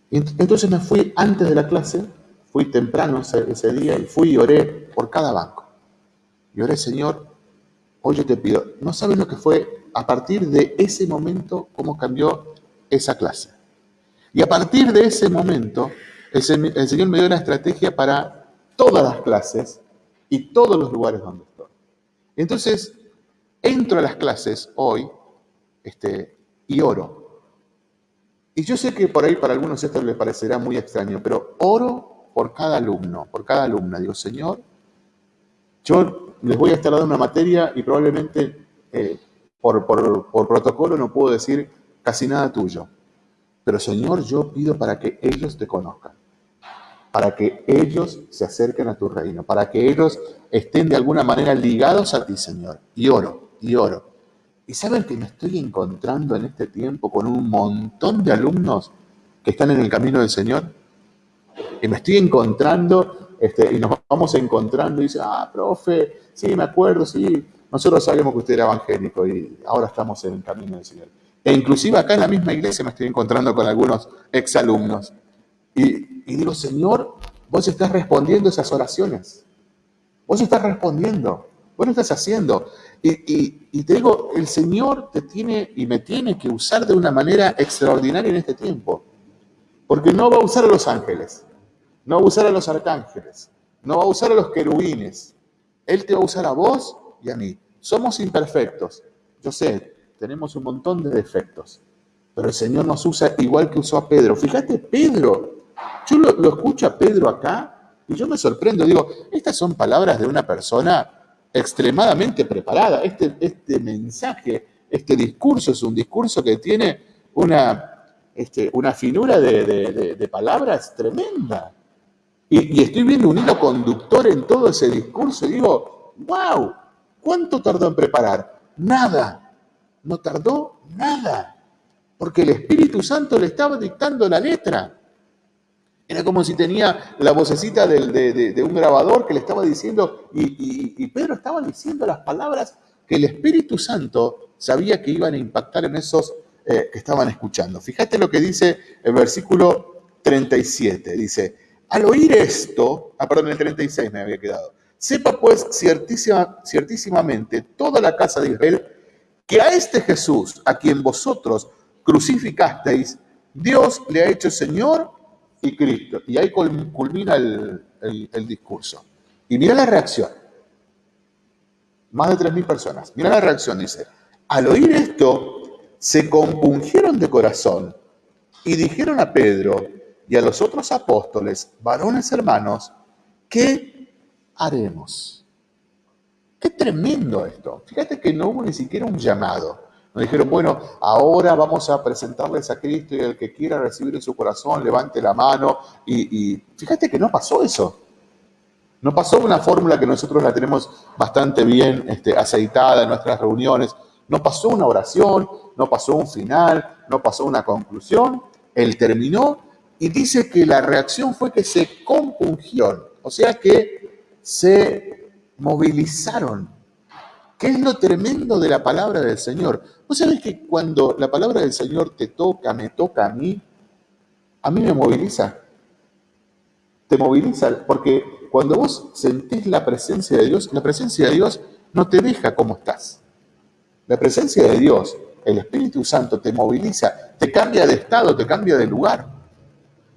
entonces me fui antes de la clase, fui temprano ese, día y fui y oré por cada banco. Y oré, Señor, hoy yo te pido, no sabes lo que fue a partir de ese momento, cómo cambió esa clase. Y a partir de ese momento, el, el Señor me dio una estrategia para todas las clases y todos los lugares donde estoy. Entonces, entro a las clases hoy, este, y oro. Y yo sé que por ahí para algunos esto les parecerá muy extraño, pero oro por cada alumno, por cada alumna. Digo, Señor, yo les voy a estar dando una materia y probablemente eh, por, por, protocolo no puedo decir casi nada tuyo. Pero Señor, yo pido para que ellos te conozcan, para que ellos se acerquen a tu reino, para que ellos estén de alguna manera ligados a ti, Señor. Y oro, y oro. Y saben que me estoy encontrando en este tiempo con un montón de alumnos que están en el camino del Señor. Y me estoy encontrando, este, y nos vamos encontrando, y dice, ah, profe, sí, me acuerdo, sí, nosotros sabemos que usted era evangélico y ahora estamos en el camino del Señor. E inclusive acá en la misma iglesia me estoy encontrando con algunos exalumnos. Y, y digo, Señor, vos estás respondiendo esas oraciones. Vos estás respondiendo. Vos lo estás haciendo. Y, te digo, el Señor te tiene y me tiene que usar de una manera extraordinaria en este tiempo. Porque no va a usar a los ángeles, no va a usar a los arcángeles, no va a usar a los querubines. Él te va a usar a vos y a mí. Somos imperfectos. Yo sé, tenemos un montón de defectos. Pero el Señor nos usa igual que usó a Pedro. Fíjate, Pedro. Yo lo, escucho a Pedro acá y yo me sorprendo. Digo, estas son palabras de una persona extremadamente preparada. Este, este mensaje, este discurso es un discurso que tiene una, este, una finura de, palabras tremenda. Y, estoy viendo un hilo conductor en todo ese discurso y digo, wow, ¿cuánto tardó en preparar? Nada, no tardó nada, porque el Espíritu Santo le estaba dictando la letra. Era como si tenía la vocecita de, un grabador que le estaba diciendo, y, Pedro estaba diciendo las palabras que el Espíritu Santo sabía que iban a impactar en esos eh, que estaban escuchando. Fíjate lo que dice el versículo 37. Dice, al oír esto, ah, perdón, el 36 me había quedado. Sepa pues ciertísima, ciertísimamente toda la casa de Israel que a este Jesús, a quien vosotros crucificasteis, Dios le ha hecho Señor y Cristo. Y ahí culmina el, discurso. Y mira la reacción. Más de 3.000 personas. Mira la reacción, dice. Al oír esto, se compungieron de corazón y dijeron a Pedro y a los otros apóstoles, varones hermanos, ¿qué haremos? Qué tremendo esto. Fíjate que no hubo ni siquiera un llamado. Nos dijeron, bueno, ahora vamos a presentarles a Cristo y el que quiera recibir en su corazón, levante la mano. Y, fíjate que no pasó eso. No pasó una fórmula que nosotros la tenemos bastante bien este, aceitada en nuestras reuniones. No pasó una oración, no pasó un final, no pasó una conclusión. Él terminó y dice que la reacción fue que se compungieron, o sea que se movilizaron ¿Qué es lo tremendo de la palabra del Señor? ¿Vos sabés que cuando la palabra del Señor te toca, me toca a mí, a mí me moviliza? Te moviliza porque cuando vos sentís la presencia de Dios, la presencia de Dios no te deja como estás. La presencia de Dios, el Espíritu Santo te moviliza, te cambia de estado, te cambia de lugar.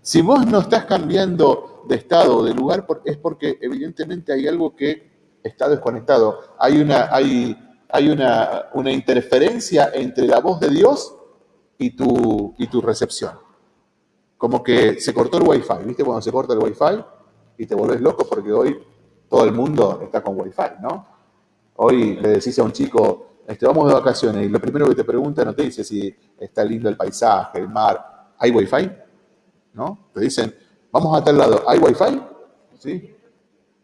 Si vos no estás cambiando de estado o de lugar, es porque evidentemente hay algo que está desconectado. Hay una, hay, hay una, una interferencia entre la voz de Dios y tu, y tu recepción. Como que se cortó el wifi, ¿viste? Cuando se corta el wifi y te volvés loco porque hoy todo el mundo está con wifi, ¿no? Hoy le decís a un chico, este, vamos de vacaciones y lo primero que te pregunta no te dice si está lindo el paisaje, el mar, ¿hay wifi? ¿No? Te dicen, vamos a tal lado, ¿hay wifi? ¿Sí?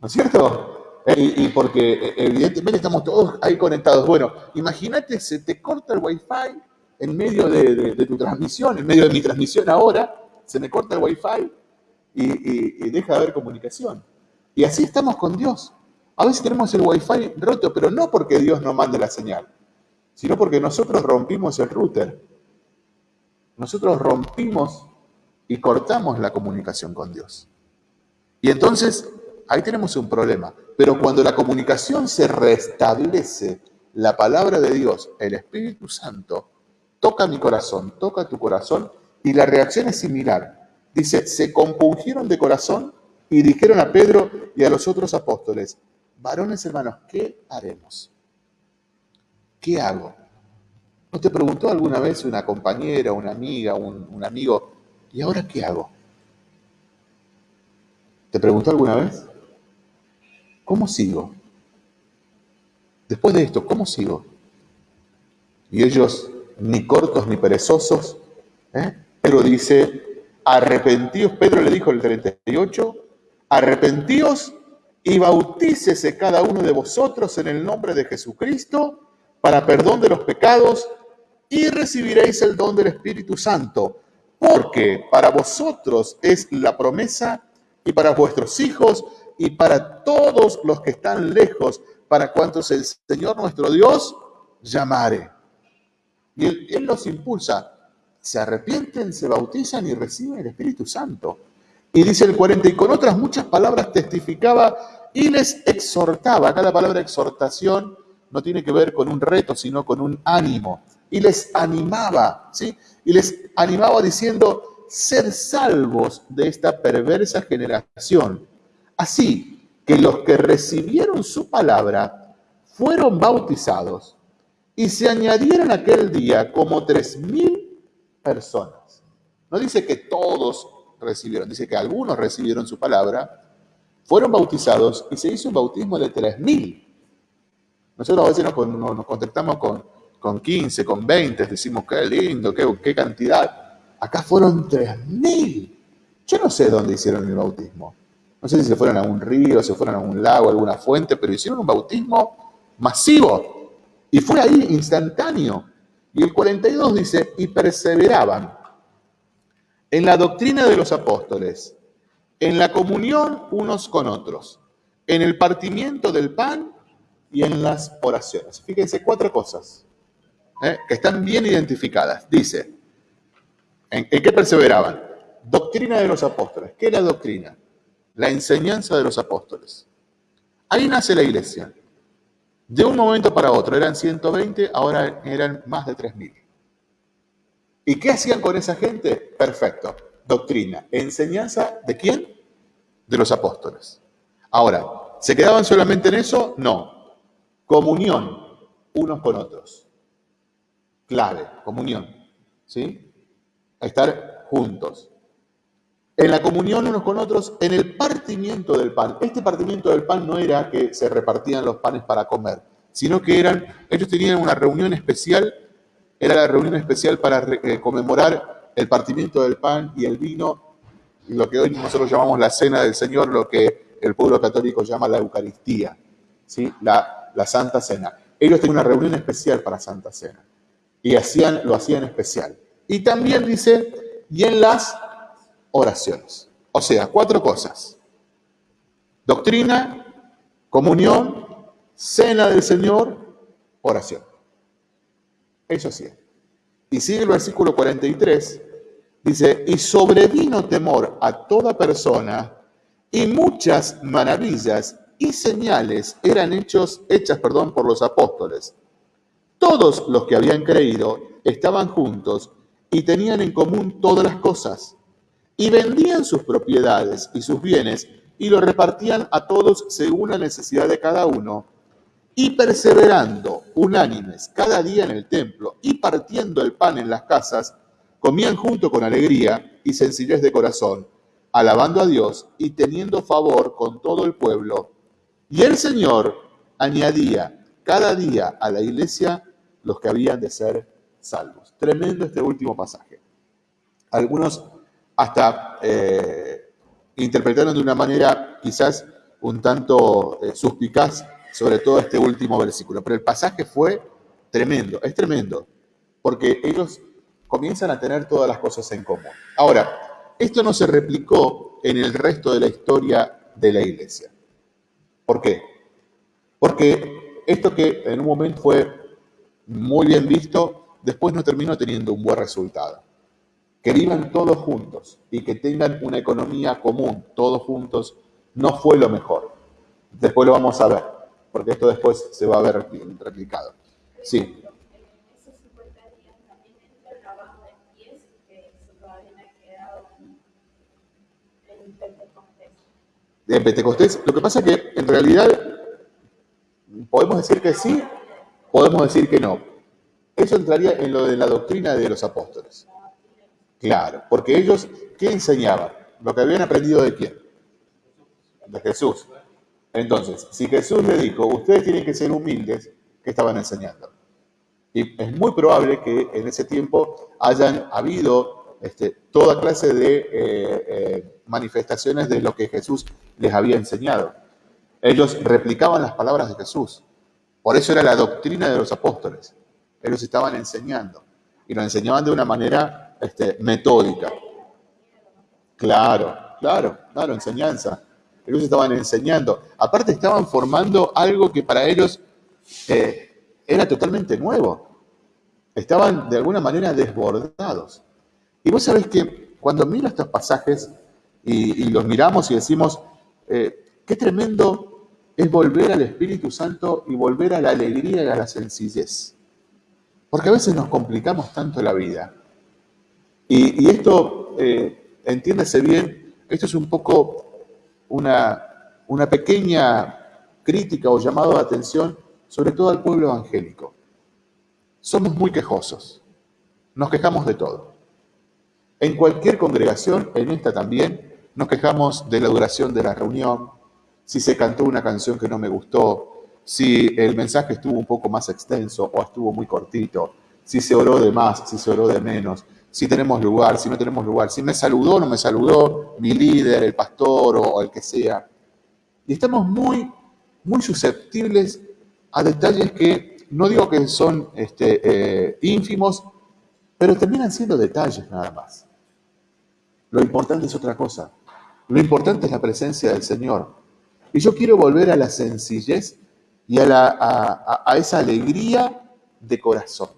¿No es cierto? y, porque eh, evidentemente estamos todos ahí conectados. Bueno, imagínate, se te corta el wifi en medio de, tu transmisión, en medio de mi transmisión ahora, se me corta el wifi y, y deja de haber comunicación. Y así estamos con Dios. A veces tenemos el wifi roto, pero no porque Dios no mande la señal, sino porque nosotros rompimos el router. Nosotros rompimos y cortamos la comunicación con Dios. Y entonces ahí tenemos un problema. Pero cuando la comunicación se restablece, la palabra de Dios, el Espíritu Santo, toca mi corazón, toca tu corazón, y la reacción es similar. Dice, se compungieron de corazón y dijeron a Pedro y a los otros apóstoles, varones hermanos, ¿qué haremos? ¿Qué hago? ¿No te preguntó alguna vez una compañera, una amiga, un, un amigo, ¿y ahora qué hago? ¿Te preguntó alguna vez? ¿Cómo sigo? después de esto, ¿cómo sigo? Y ellos, ni cortos ni perezosos, ¿eh? pero dice, arrepentíos, Pedro le dijo el 38, arrepentíos y bautícese cada uno de vosotros en el nombre de Jesucristo para perdón de los pecados y recibiréis el don del Espíritu Santo, porque para vosotros es la promesa y para vuestros hijos y para todos los que están lejos, para cuantos el Señor nuestro Dios llamare. Y él, los impulsa, se arrepienten, se bautizan y reciben el Espíritu Santo. Y dice el 40, y con otras muchas palabras testificaba y les exhortaba. Acá la palabra exhortación no tiene que ver con un reto, sino con un ánimo. Y les animaba, ¿sí? Y les animaba diciendo, ser salvos de esta perversa generación. Así que los que recibieron su palabra fueron bautizados y se añadieron aquel día como tres mil personas. No dice que todos recibieron, dice que algunos recibieron su palabra, fueron bautizados y se hizo un bautismo de tres mil. Nosotros a veces nos, nos contactamos con, con 15, con 20, decimos qué lindo, qué, cantidad. Acá fueron tres mil. Yo no sé dónde hicieron el bautismo. No sé si se fueron a un río, se fueron a un lago, a alguna fuente, pero hicieron un bautismo masivo. Y fue ahí instantáneo. Y el 42 dice, y perseveraban en la doctrina de los apóstoles, en la comunión unos con otros, en el partimiento del pan y en las oraciones. Fíjense cuatro cosas ¿eh? que están bien identificadas. Dice, ¿en, ¿en qué perseveraban? Doctrina de los apóstoles. ¿Qué es la doctrina? La enseñanza de los apóstoles. Ahí nace la iglesia. De un momento para otro eran 120, ahora eran más de 3.000. ¿Y qué hacían con esa gente? Perfecto. Doctrina. ¿Enseñanza de quién? De los apóstoles. Ahora, ¿se quedaban solamente en eso? No. Comunión unos con otros. Clave, comunión. ¿Sí? Estar juntos en la comunión unos con otros, en el partimiento del pan. Este partimiento del pan no era que se repartían los panes para comer, sino que eran, ellos tenían una reunión especial, era la reunión especial para eh, conmemorar el partimiento del pan y el vino, lo que hoy nosotros llamamos la cena del Señor, lo que el pueblo católico llama la Eucaristía, ¿sí? la, la Santa Cena. Ellos tenían una reunión especial para Santa Cena y hacían, lo hacían especial. Y también dice, y en las oraciones. O sea, cuatro cosas. Doctrina, comunión, cena del Señor, oración. Eso sí. Y sigue el versículo 43, dice, y sobrevino temor a toda persona y muchas maravillas y señales eran hechos, hechas perdón, por los apóstoles. Todos los que habían creído estaban juntos y tenían en común todas las cosas y vendían sus propiedades y sus bienes y los repartían a todos según la necesidad de cada uno, y perseverando unánimes cada día en el templo y partiendo el pan en las casas, comían junto con alegría y sencillez de corazón, alabando a Dios y teniendo favor con todo el pueblo. Y el Señor añadía cada día a la iglesia los que habían de ser salvos. Tremendo este último pasaje. Algunos hasta eh, interpretaron de una manera quizás un tanto eh, suspicaz sobre todo este último versículo. Pero el pasaje fue tremendo, es tremendo, porque ellos comienzan a tener todas las cosas en común. Ahora, esto no se replicó en el resto de la historia de la iglesia. ¿Por qué? Porque esto que en un momento fue muy bien visto, después no terminó teniendo un buen resultado que vivan todos juntos y que tengan una economía común, todos juntos, no fue lo mejor. Después lo vamos a ver, porque esto después se va a ver replicado. Sí. En Pentecostés, lo que pasa es que en realidad podemos decir que sí, podemos decir que no. Eso entraría en lo de la doctrina de los apóstoles. Claro, porque ellos, ¿qué enseñaban? Lo que habían aprendido de quién? De Jesús. Entonces, si Jesús le dijo, ustedes tienen que ser humildes, que estaban enseñando. Y es muy probable que en ese tiempo hayan habido este, toda clase de eh, eh, manifestaciones de lo que Jesús les había enseñado. Ellos replicaban las palabras de Jesús. Por eso era la doctrina de los apóstoles. Ellos estaban enseñando. Y lo enseñaban de una manera este, metódica. Claro, claro, claro, enseñanza. Ellos estaban enseñando. Aparte estaban formando algo que para ellos eh, era totalmente nuevo. Estaban de alguna manera desbordados. Y vos sabés que cuando miro estos pasajes y, los miramos y decimos, eh, qué tremendo es volver al Espíritu Santo y volver a la alegría y a la sencillez. Porque a veces nos complicamos tanto la vida. Y, esto, eh, entiéndase bien, esto es un poco una, una pequeña crítica o llamado de atención, sobre todo al pueblo evangélico. Somos muy quejosos, nos quejamos de todo. En cualquier congregación, en esta también, nos quejamos de la duración de la reunión, si se cantó una canción que no me gustó, si el mensaje estuvo un poco más extenso o estuvo muy cortito, si se oró de más, si se oró de menos, si tenemos lugar, si no tenemos lugar, si me saludó o no me saludó mi líder, el pastor o, el que sea. Y estamos muy, muy susceptibles a detalles que no digo que son este, eh, ínfimos, pero terminan siendo detalles nada más. Lo importante es otra cosa. Lo importante es la presencia del Señor. Y yo quiero volver a la sencillez y a, la, a esa alegría de corazón.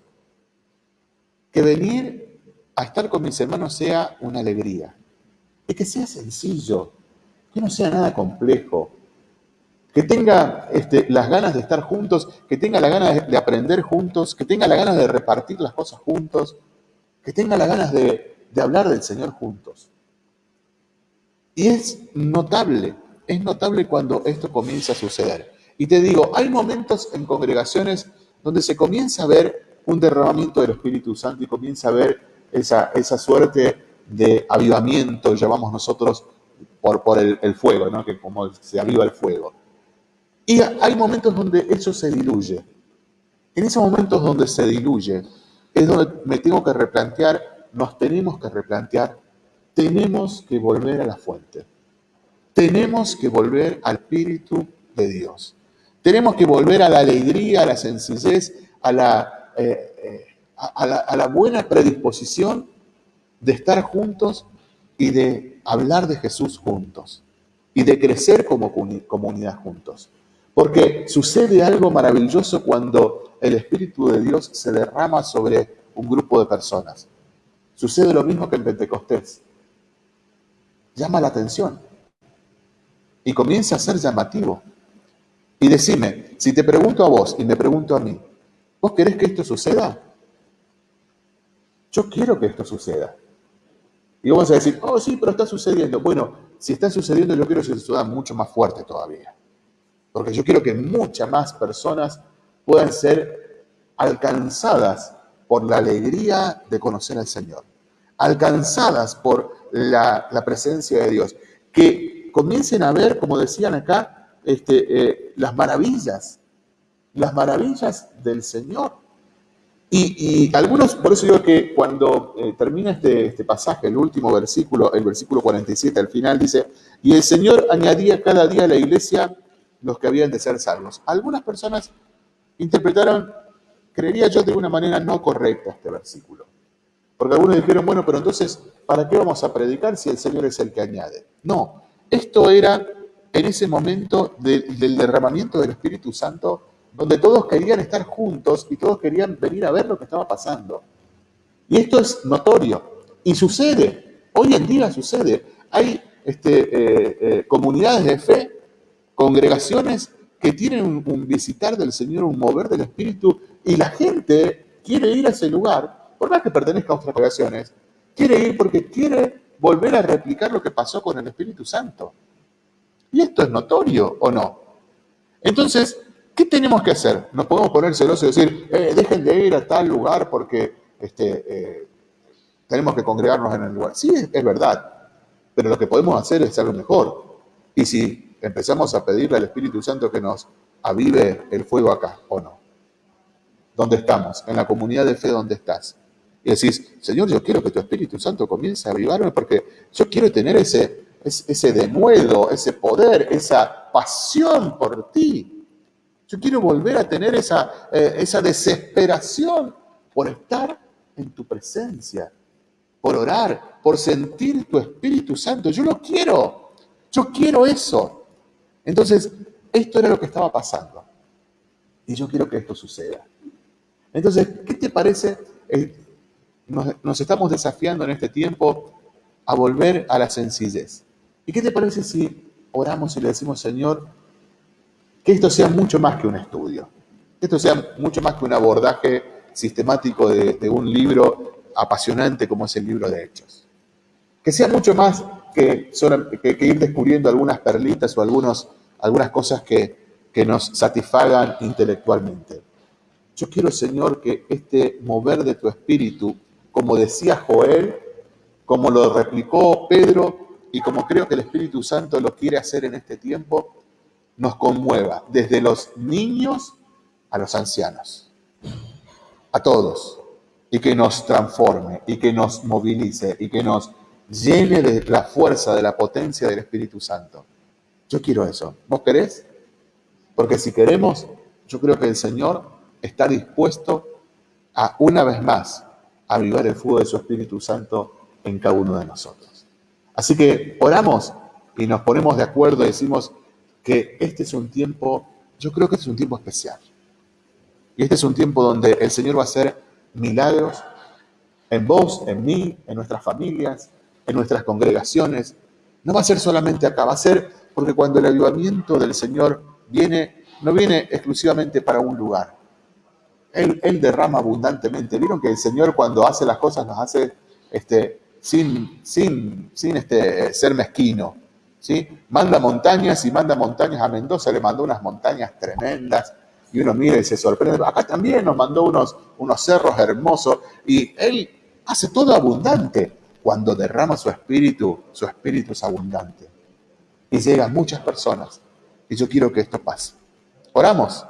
Que venir a estar con mis hermanos sea una alegría. Y que sea sencillo, que no sea nada complejo. Que tenga este, las ganas de estar juntos, que tenga la ganas de, aprender juntos, que tenga la ganas de repartir las cosas juntos, que tenga las ganas de, de hablar del Señor juntos. Y es notable, es notable cuando esto comienza a suceder. Y te digo, hay momentos en congregaciones donde se comienza a ver un derramamiento del Espíritu Santo y comienza a ver esa, esa suerte de avivamiento, llamamos nosotros, por, por el, fuego, ¿no? que como se aviva el fuego. Y hay momentos donde eso se diluye. En esos momentos donde se diluye, es donde me tengo que replantear, nos tenemos que replantear, tenemos que volver a la fuente. Tenemos que volver al Espíritu de Dios. Tenemos que volver a la alegría, a la sencillez, a la, eh, eh, buena predisposición de estar juntos y de hablar de Jesús juntos y de crecer como comunidad juntos. Porque sucede algo maravilloso cuando el Espíritu de Dios se derrama sobre un grupo de personas. Sucede lo mismo que en Pentecostés. Llama la atención y comienza a ser llamativo. Y decime, si te pregunto a vos y me pregunto a mí, ¿vos querés que esto suceda? Yo quiero que esto suceda. Y vamos a decir, oh sí, pero está sucediendo. Bueno, si está sucediendo, yo quiero que suceda mucho más fuerte todavía. Porque yo quiero que muchas más personas puedan ser alcanzadas por la alegría de conocer al Señor, alcanzadas por la, presencia de Dios, que comiencen a ver, como decían acá, este, eh, las maravillas, las maravillas del Señor y, algunos, por eso digo que cuando eh, termina este, este, pasaje, el último versículo, el versículo 47 al final dice, y el Señor añadía cada día a la iglesia los que habían de ser salvos. Algunas personas interpretaron, creería yo, de una manera no correcta este versículo. Porque algunos dijeron, bueno, pero entonces, ¿para qué vamos a predicar si el Señor es el que añade? No, esto era en ese momento del derramamiento del Espíritu Santo donde todos querían estar juntos y todos querían venir a ver lo que estaba pasando. Y esto es notorio y sucede, hoy en día sucede. Hay este, eh, eh, comunidades de fe, congregaciones que tienen un, visitar del Señor, un mover del Espíritu, y la gente quiere ir a ese lugar, por más que pertenezca a otras congregaciones, quiere ir porque quiere volver a replicar lo que pasó con el Espíritu Santo. Y esto es notorio o no. Entonces, ¿Qué tenemos que hacer? ¿Nos podemos poner celosos y decir, eh, dejen de ir a tal lugar porque este, eh, tenemos que congregarnos en el lugar? Sí, es, verdad, pero lo que podemos hacer es algo mejor. Y si empezamos a pedirle al Espíritu Santo que nos avive el fuego acá, ¿o no? donde estamos, en la comunidad de fe donde estás. Y decís, Señor, yo quiero que tu Espíritu Santo comience a avivarme porque yo quiero tener ese, ese denuedo, ese poder, esa pasión por ti. Yo quiero volver a tener esa, eh, esa desesperación por estar en tu presencia, por orar, por sentir tu Espíritu Santo. Yo lo quiero, yo quiero eso. Entonces, esto era lo que estaba pasando. Y yo quiero que esto suceda. Entonces, ¿qué te parece? Nos, estamos desafiando en este tiempo a volver a la sencillez. ¿Y qué te parece si oramos y le decimos, Señor, que esto sea mucho más que un estudio, que esto sea mucho más que un abordaje sistemático de, un libro apasionante como es el libro de Hechos? Que sea mucho más que, que, ir descubriendo algunas perlitas o algunos, algunas cosas que, que nos satisfagan intelectualmente. Yo quiero, Señor, que este mover de tu espíritu, como decía Joel, como lo replicó Pedro y como creo que el Espíritu Santo lo quiere hacer en este tiempo, nos conmueva desde los niños a los ancianos, a todos, y que nos transforme, y que nos movilice, y que nos llene de la fuerza, de la potencia del Espíritu Santo. Yo quiero eso. ¿Vos querés? Porque si queremos, yo creo que el Señor está dispuesto a, una vez más, avivar el fuego de su Espíritu Santo en cada uno de nosotros. Así que oramos y nos ponemos de acuerdo y decimos que este es un tiempo, yo creo que este es un tiempo especial. Y este es un tiempo donde el Señor va a hacer milagros en vos, en mí, en nuestras familias, en nuestras congregaciones. No va a ser solamente acá, va a ser porque cuando el avivamiento del Señor viene, no viene exclusivamente para un lugar, él, derrama abundantemente. Vieron que el Señor cuando hace las cosas nos hace este, sin, sin, sin este, ser mezquino. ¿sí? Manda montañas y manda montañas. A Mendoza le mandó unas montañas tremendas y uno mira y se sorprende. Acá también nos mandó unos, unos cerros hermosos y Él hace todo abundante. Cuando derrama su espíritu, su espíritu es abundante. Y llegan muchas personas. Y yo quiero que esto pase. Oramos.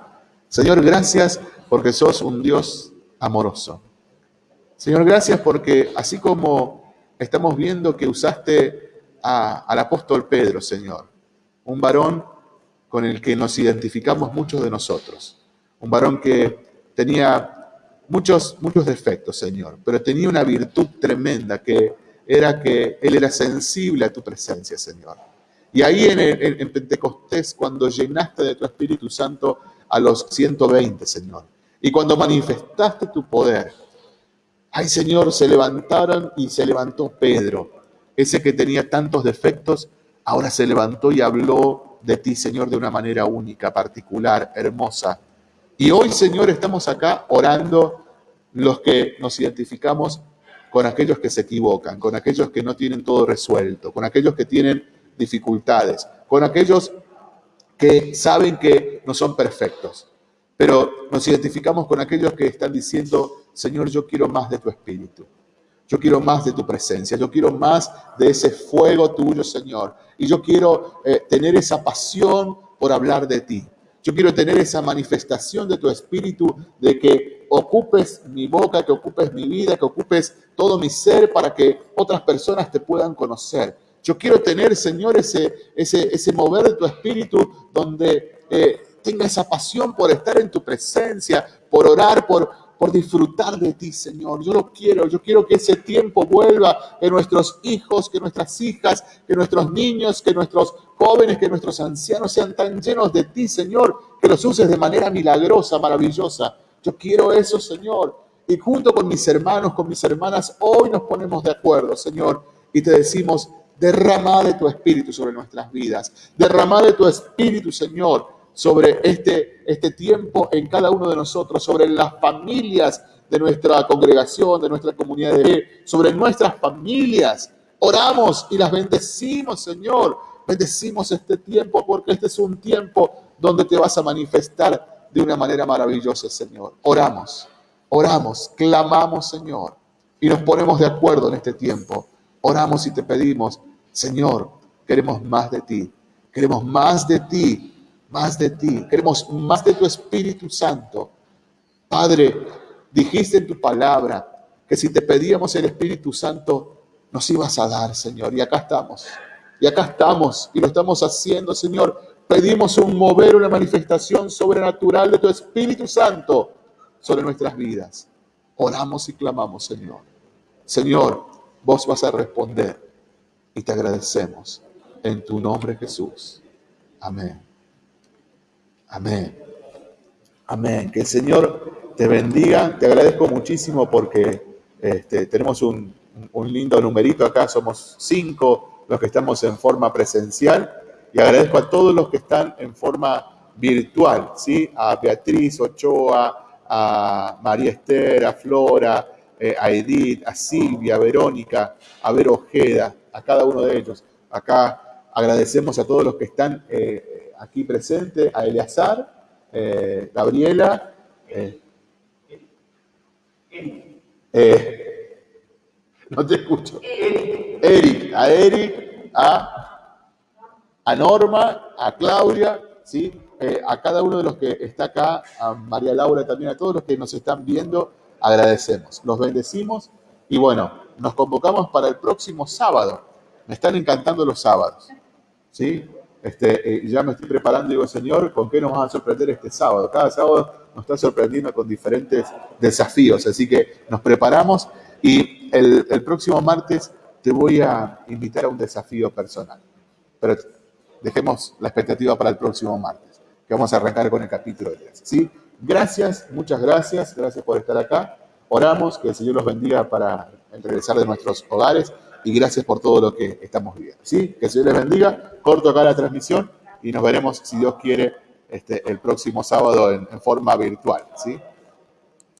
Señor, gracias porque sos un Dios amoroso. Señor, gracias porque así como estamos viendo que usaste al apóstol Pedro, Señor, un varón con el que nos identificamos muchos de nosotros, un varón que tenía muchos, muchos defectos, Señor, pero tenía una virtud tremenda que era que él era sensible a tu presencia, Señor. Y ahí en, en Pentecostés, cuando llenaste de tu Espíritu Santo a los 120, Señor, y cuando manifestaste tu poder, ay Señor, se levantaron y se levantó Pedro, ese que tenía tantos defectos, ahora se levantó y habló de ti, Señor, de una manera única, particular, hermosa. Y hoy, Señor, estamos acá orando los que nos identificamos con aquellos que se equivocan, con aquellos que no tienen todo resuelto, con aquellos que tienen dificultades, con aquellos que saben que no son perfectos. Pero nos identificamos con aquellos que están diciendo, Señor, yo quiero más de tu espíritu. Yo quiero más de tu presencia, yo quiero más de ese fuego tuyo, Señor. Y yo quiero eh, tener esa pasión por hablar de ti. Yo quiero tener esa manifestación de tu espíritu, de que ocupes mi boca, que ocupes mi vida, que ocupes todo mi ser para que otras personas te puedan conocer. Yo quiero tener, Señor, ese, ese, ese mover de tu espíritu donde eh, tenga esa pasión por estar en tu presencia, por orar, por, por disfrutar de ti, Señor. Yo lo quiero, yo quiero que ese tiempo vuelva, que nuestros hijos, que nuestras hijas, que nuestros niños, que nuestros jóvenes, que nuestros ancianos sean tan llenos de ti, Señor, que los uses de manera milagrosa, maravillosa. Yo quiero eso, Señor. Y junto con mis hermanos, con mis hermanas, hoy nos ponemos de acuerdo, Señor, y te decimos, derrama de tu espíritu sobre nuestras vidas. Derrama de tu espíritu, Señor, sobre este, este tiempo en cada uno de nosotros, sobre las familias de nuestra congregación, de nuestra comunidad de fe, sobre nuestras familias. Oramos y las bendecimos, Señor. Bendecimos este tiempo porque este es un tiempo donde te vas a manifestar de una manera maravillosa, Señor. Oramos, oramos, clamamos, Señor, y nos ponemos de acuerdo en este tiempo. Oramos y te pedimos, Señor, queremos más de ti, queremos más de ti más de ti, queremos más de tu Espíritu Santo. Padre, dijiste en tu palabra que si te pedíamos el Espíritu Santo, nos ibas a dar, Señor. Y acá estamos. Y acá estamos y lo estamos haciendo, Señor. Pedimos un mover, una manifestación sobrenatural de tu Espíritu Santo sobre nuestras vidas. Oramos y clamamos, Señor. Señor, vos vas a responder y te agradecemos en tu nombre, Jesús. Amén. Amén. Amén. Que el Señor te bendiga. Te agradezco muchísimo porque este, tenemos un, un lindo numerito acá. Somos cinco los que estamos en forma presencial. Y agradezco a todos los que están en forma virtual, ¿sí? A Beatriz Ochoa, a María Esther, a Flora, eh, a Edith, a Silvia, a Verónica, a Vero Ojeda, a cada uno de ellos. Acá agradecemos a todos los que están eh, aquí presentes, a Eleazar, eh, Gabriela, no te escucho. Eric, a Eric, a, Norma, a Claudia, ¿sí? a cada uno de los que está acá, a María Laura también, a todos los que nos están viendo, agradecemos. Los bendecimos y bueno, nos convocamos para el próximo sábado. Me están encantando los sábados. ¿Sí? Este, eh, ya me estoy preparando, digo, Señor, ¿con qué nos vas a sorprender este sábado? Cada sábado nos está sorprendiendo con diferentes desafíos, así que nos preparamos y el, próximo martes te voy a invitar a un desafío personal. Pero dejemos la expectativa para el próximo martes, que vamos a arrancar con el capítulo 10. ¿sí? Gracias, muchas gracias, gracias por estar acá. Oramos, que el Señor los bendiga para regresar de nuestros hogares y gracias por todo lo que estamos viviendo. ¿sí? Que el les bendiga. Corto acá la transmisión y nos veremos, si Dios quiere, este, el próximo sábado en, en forma virtual. ¿sí?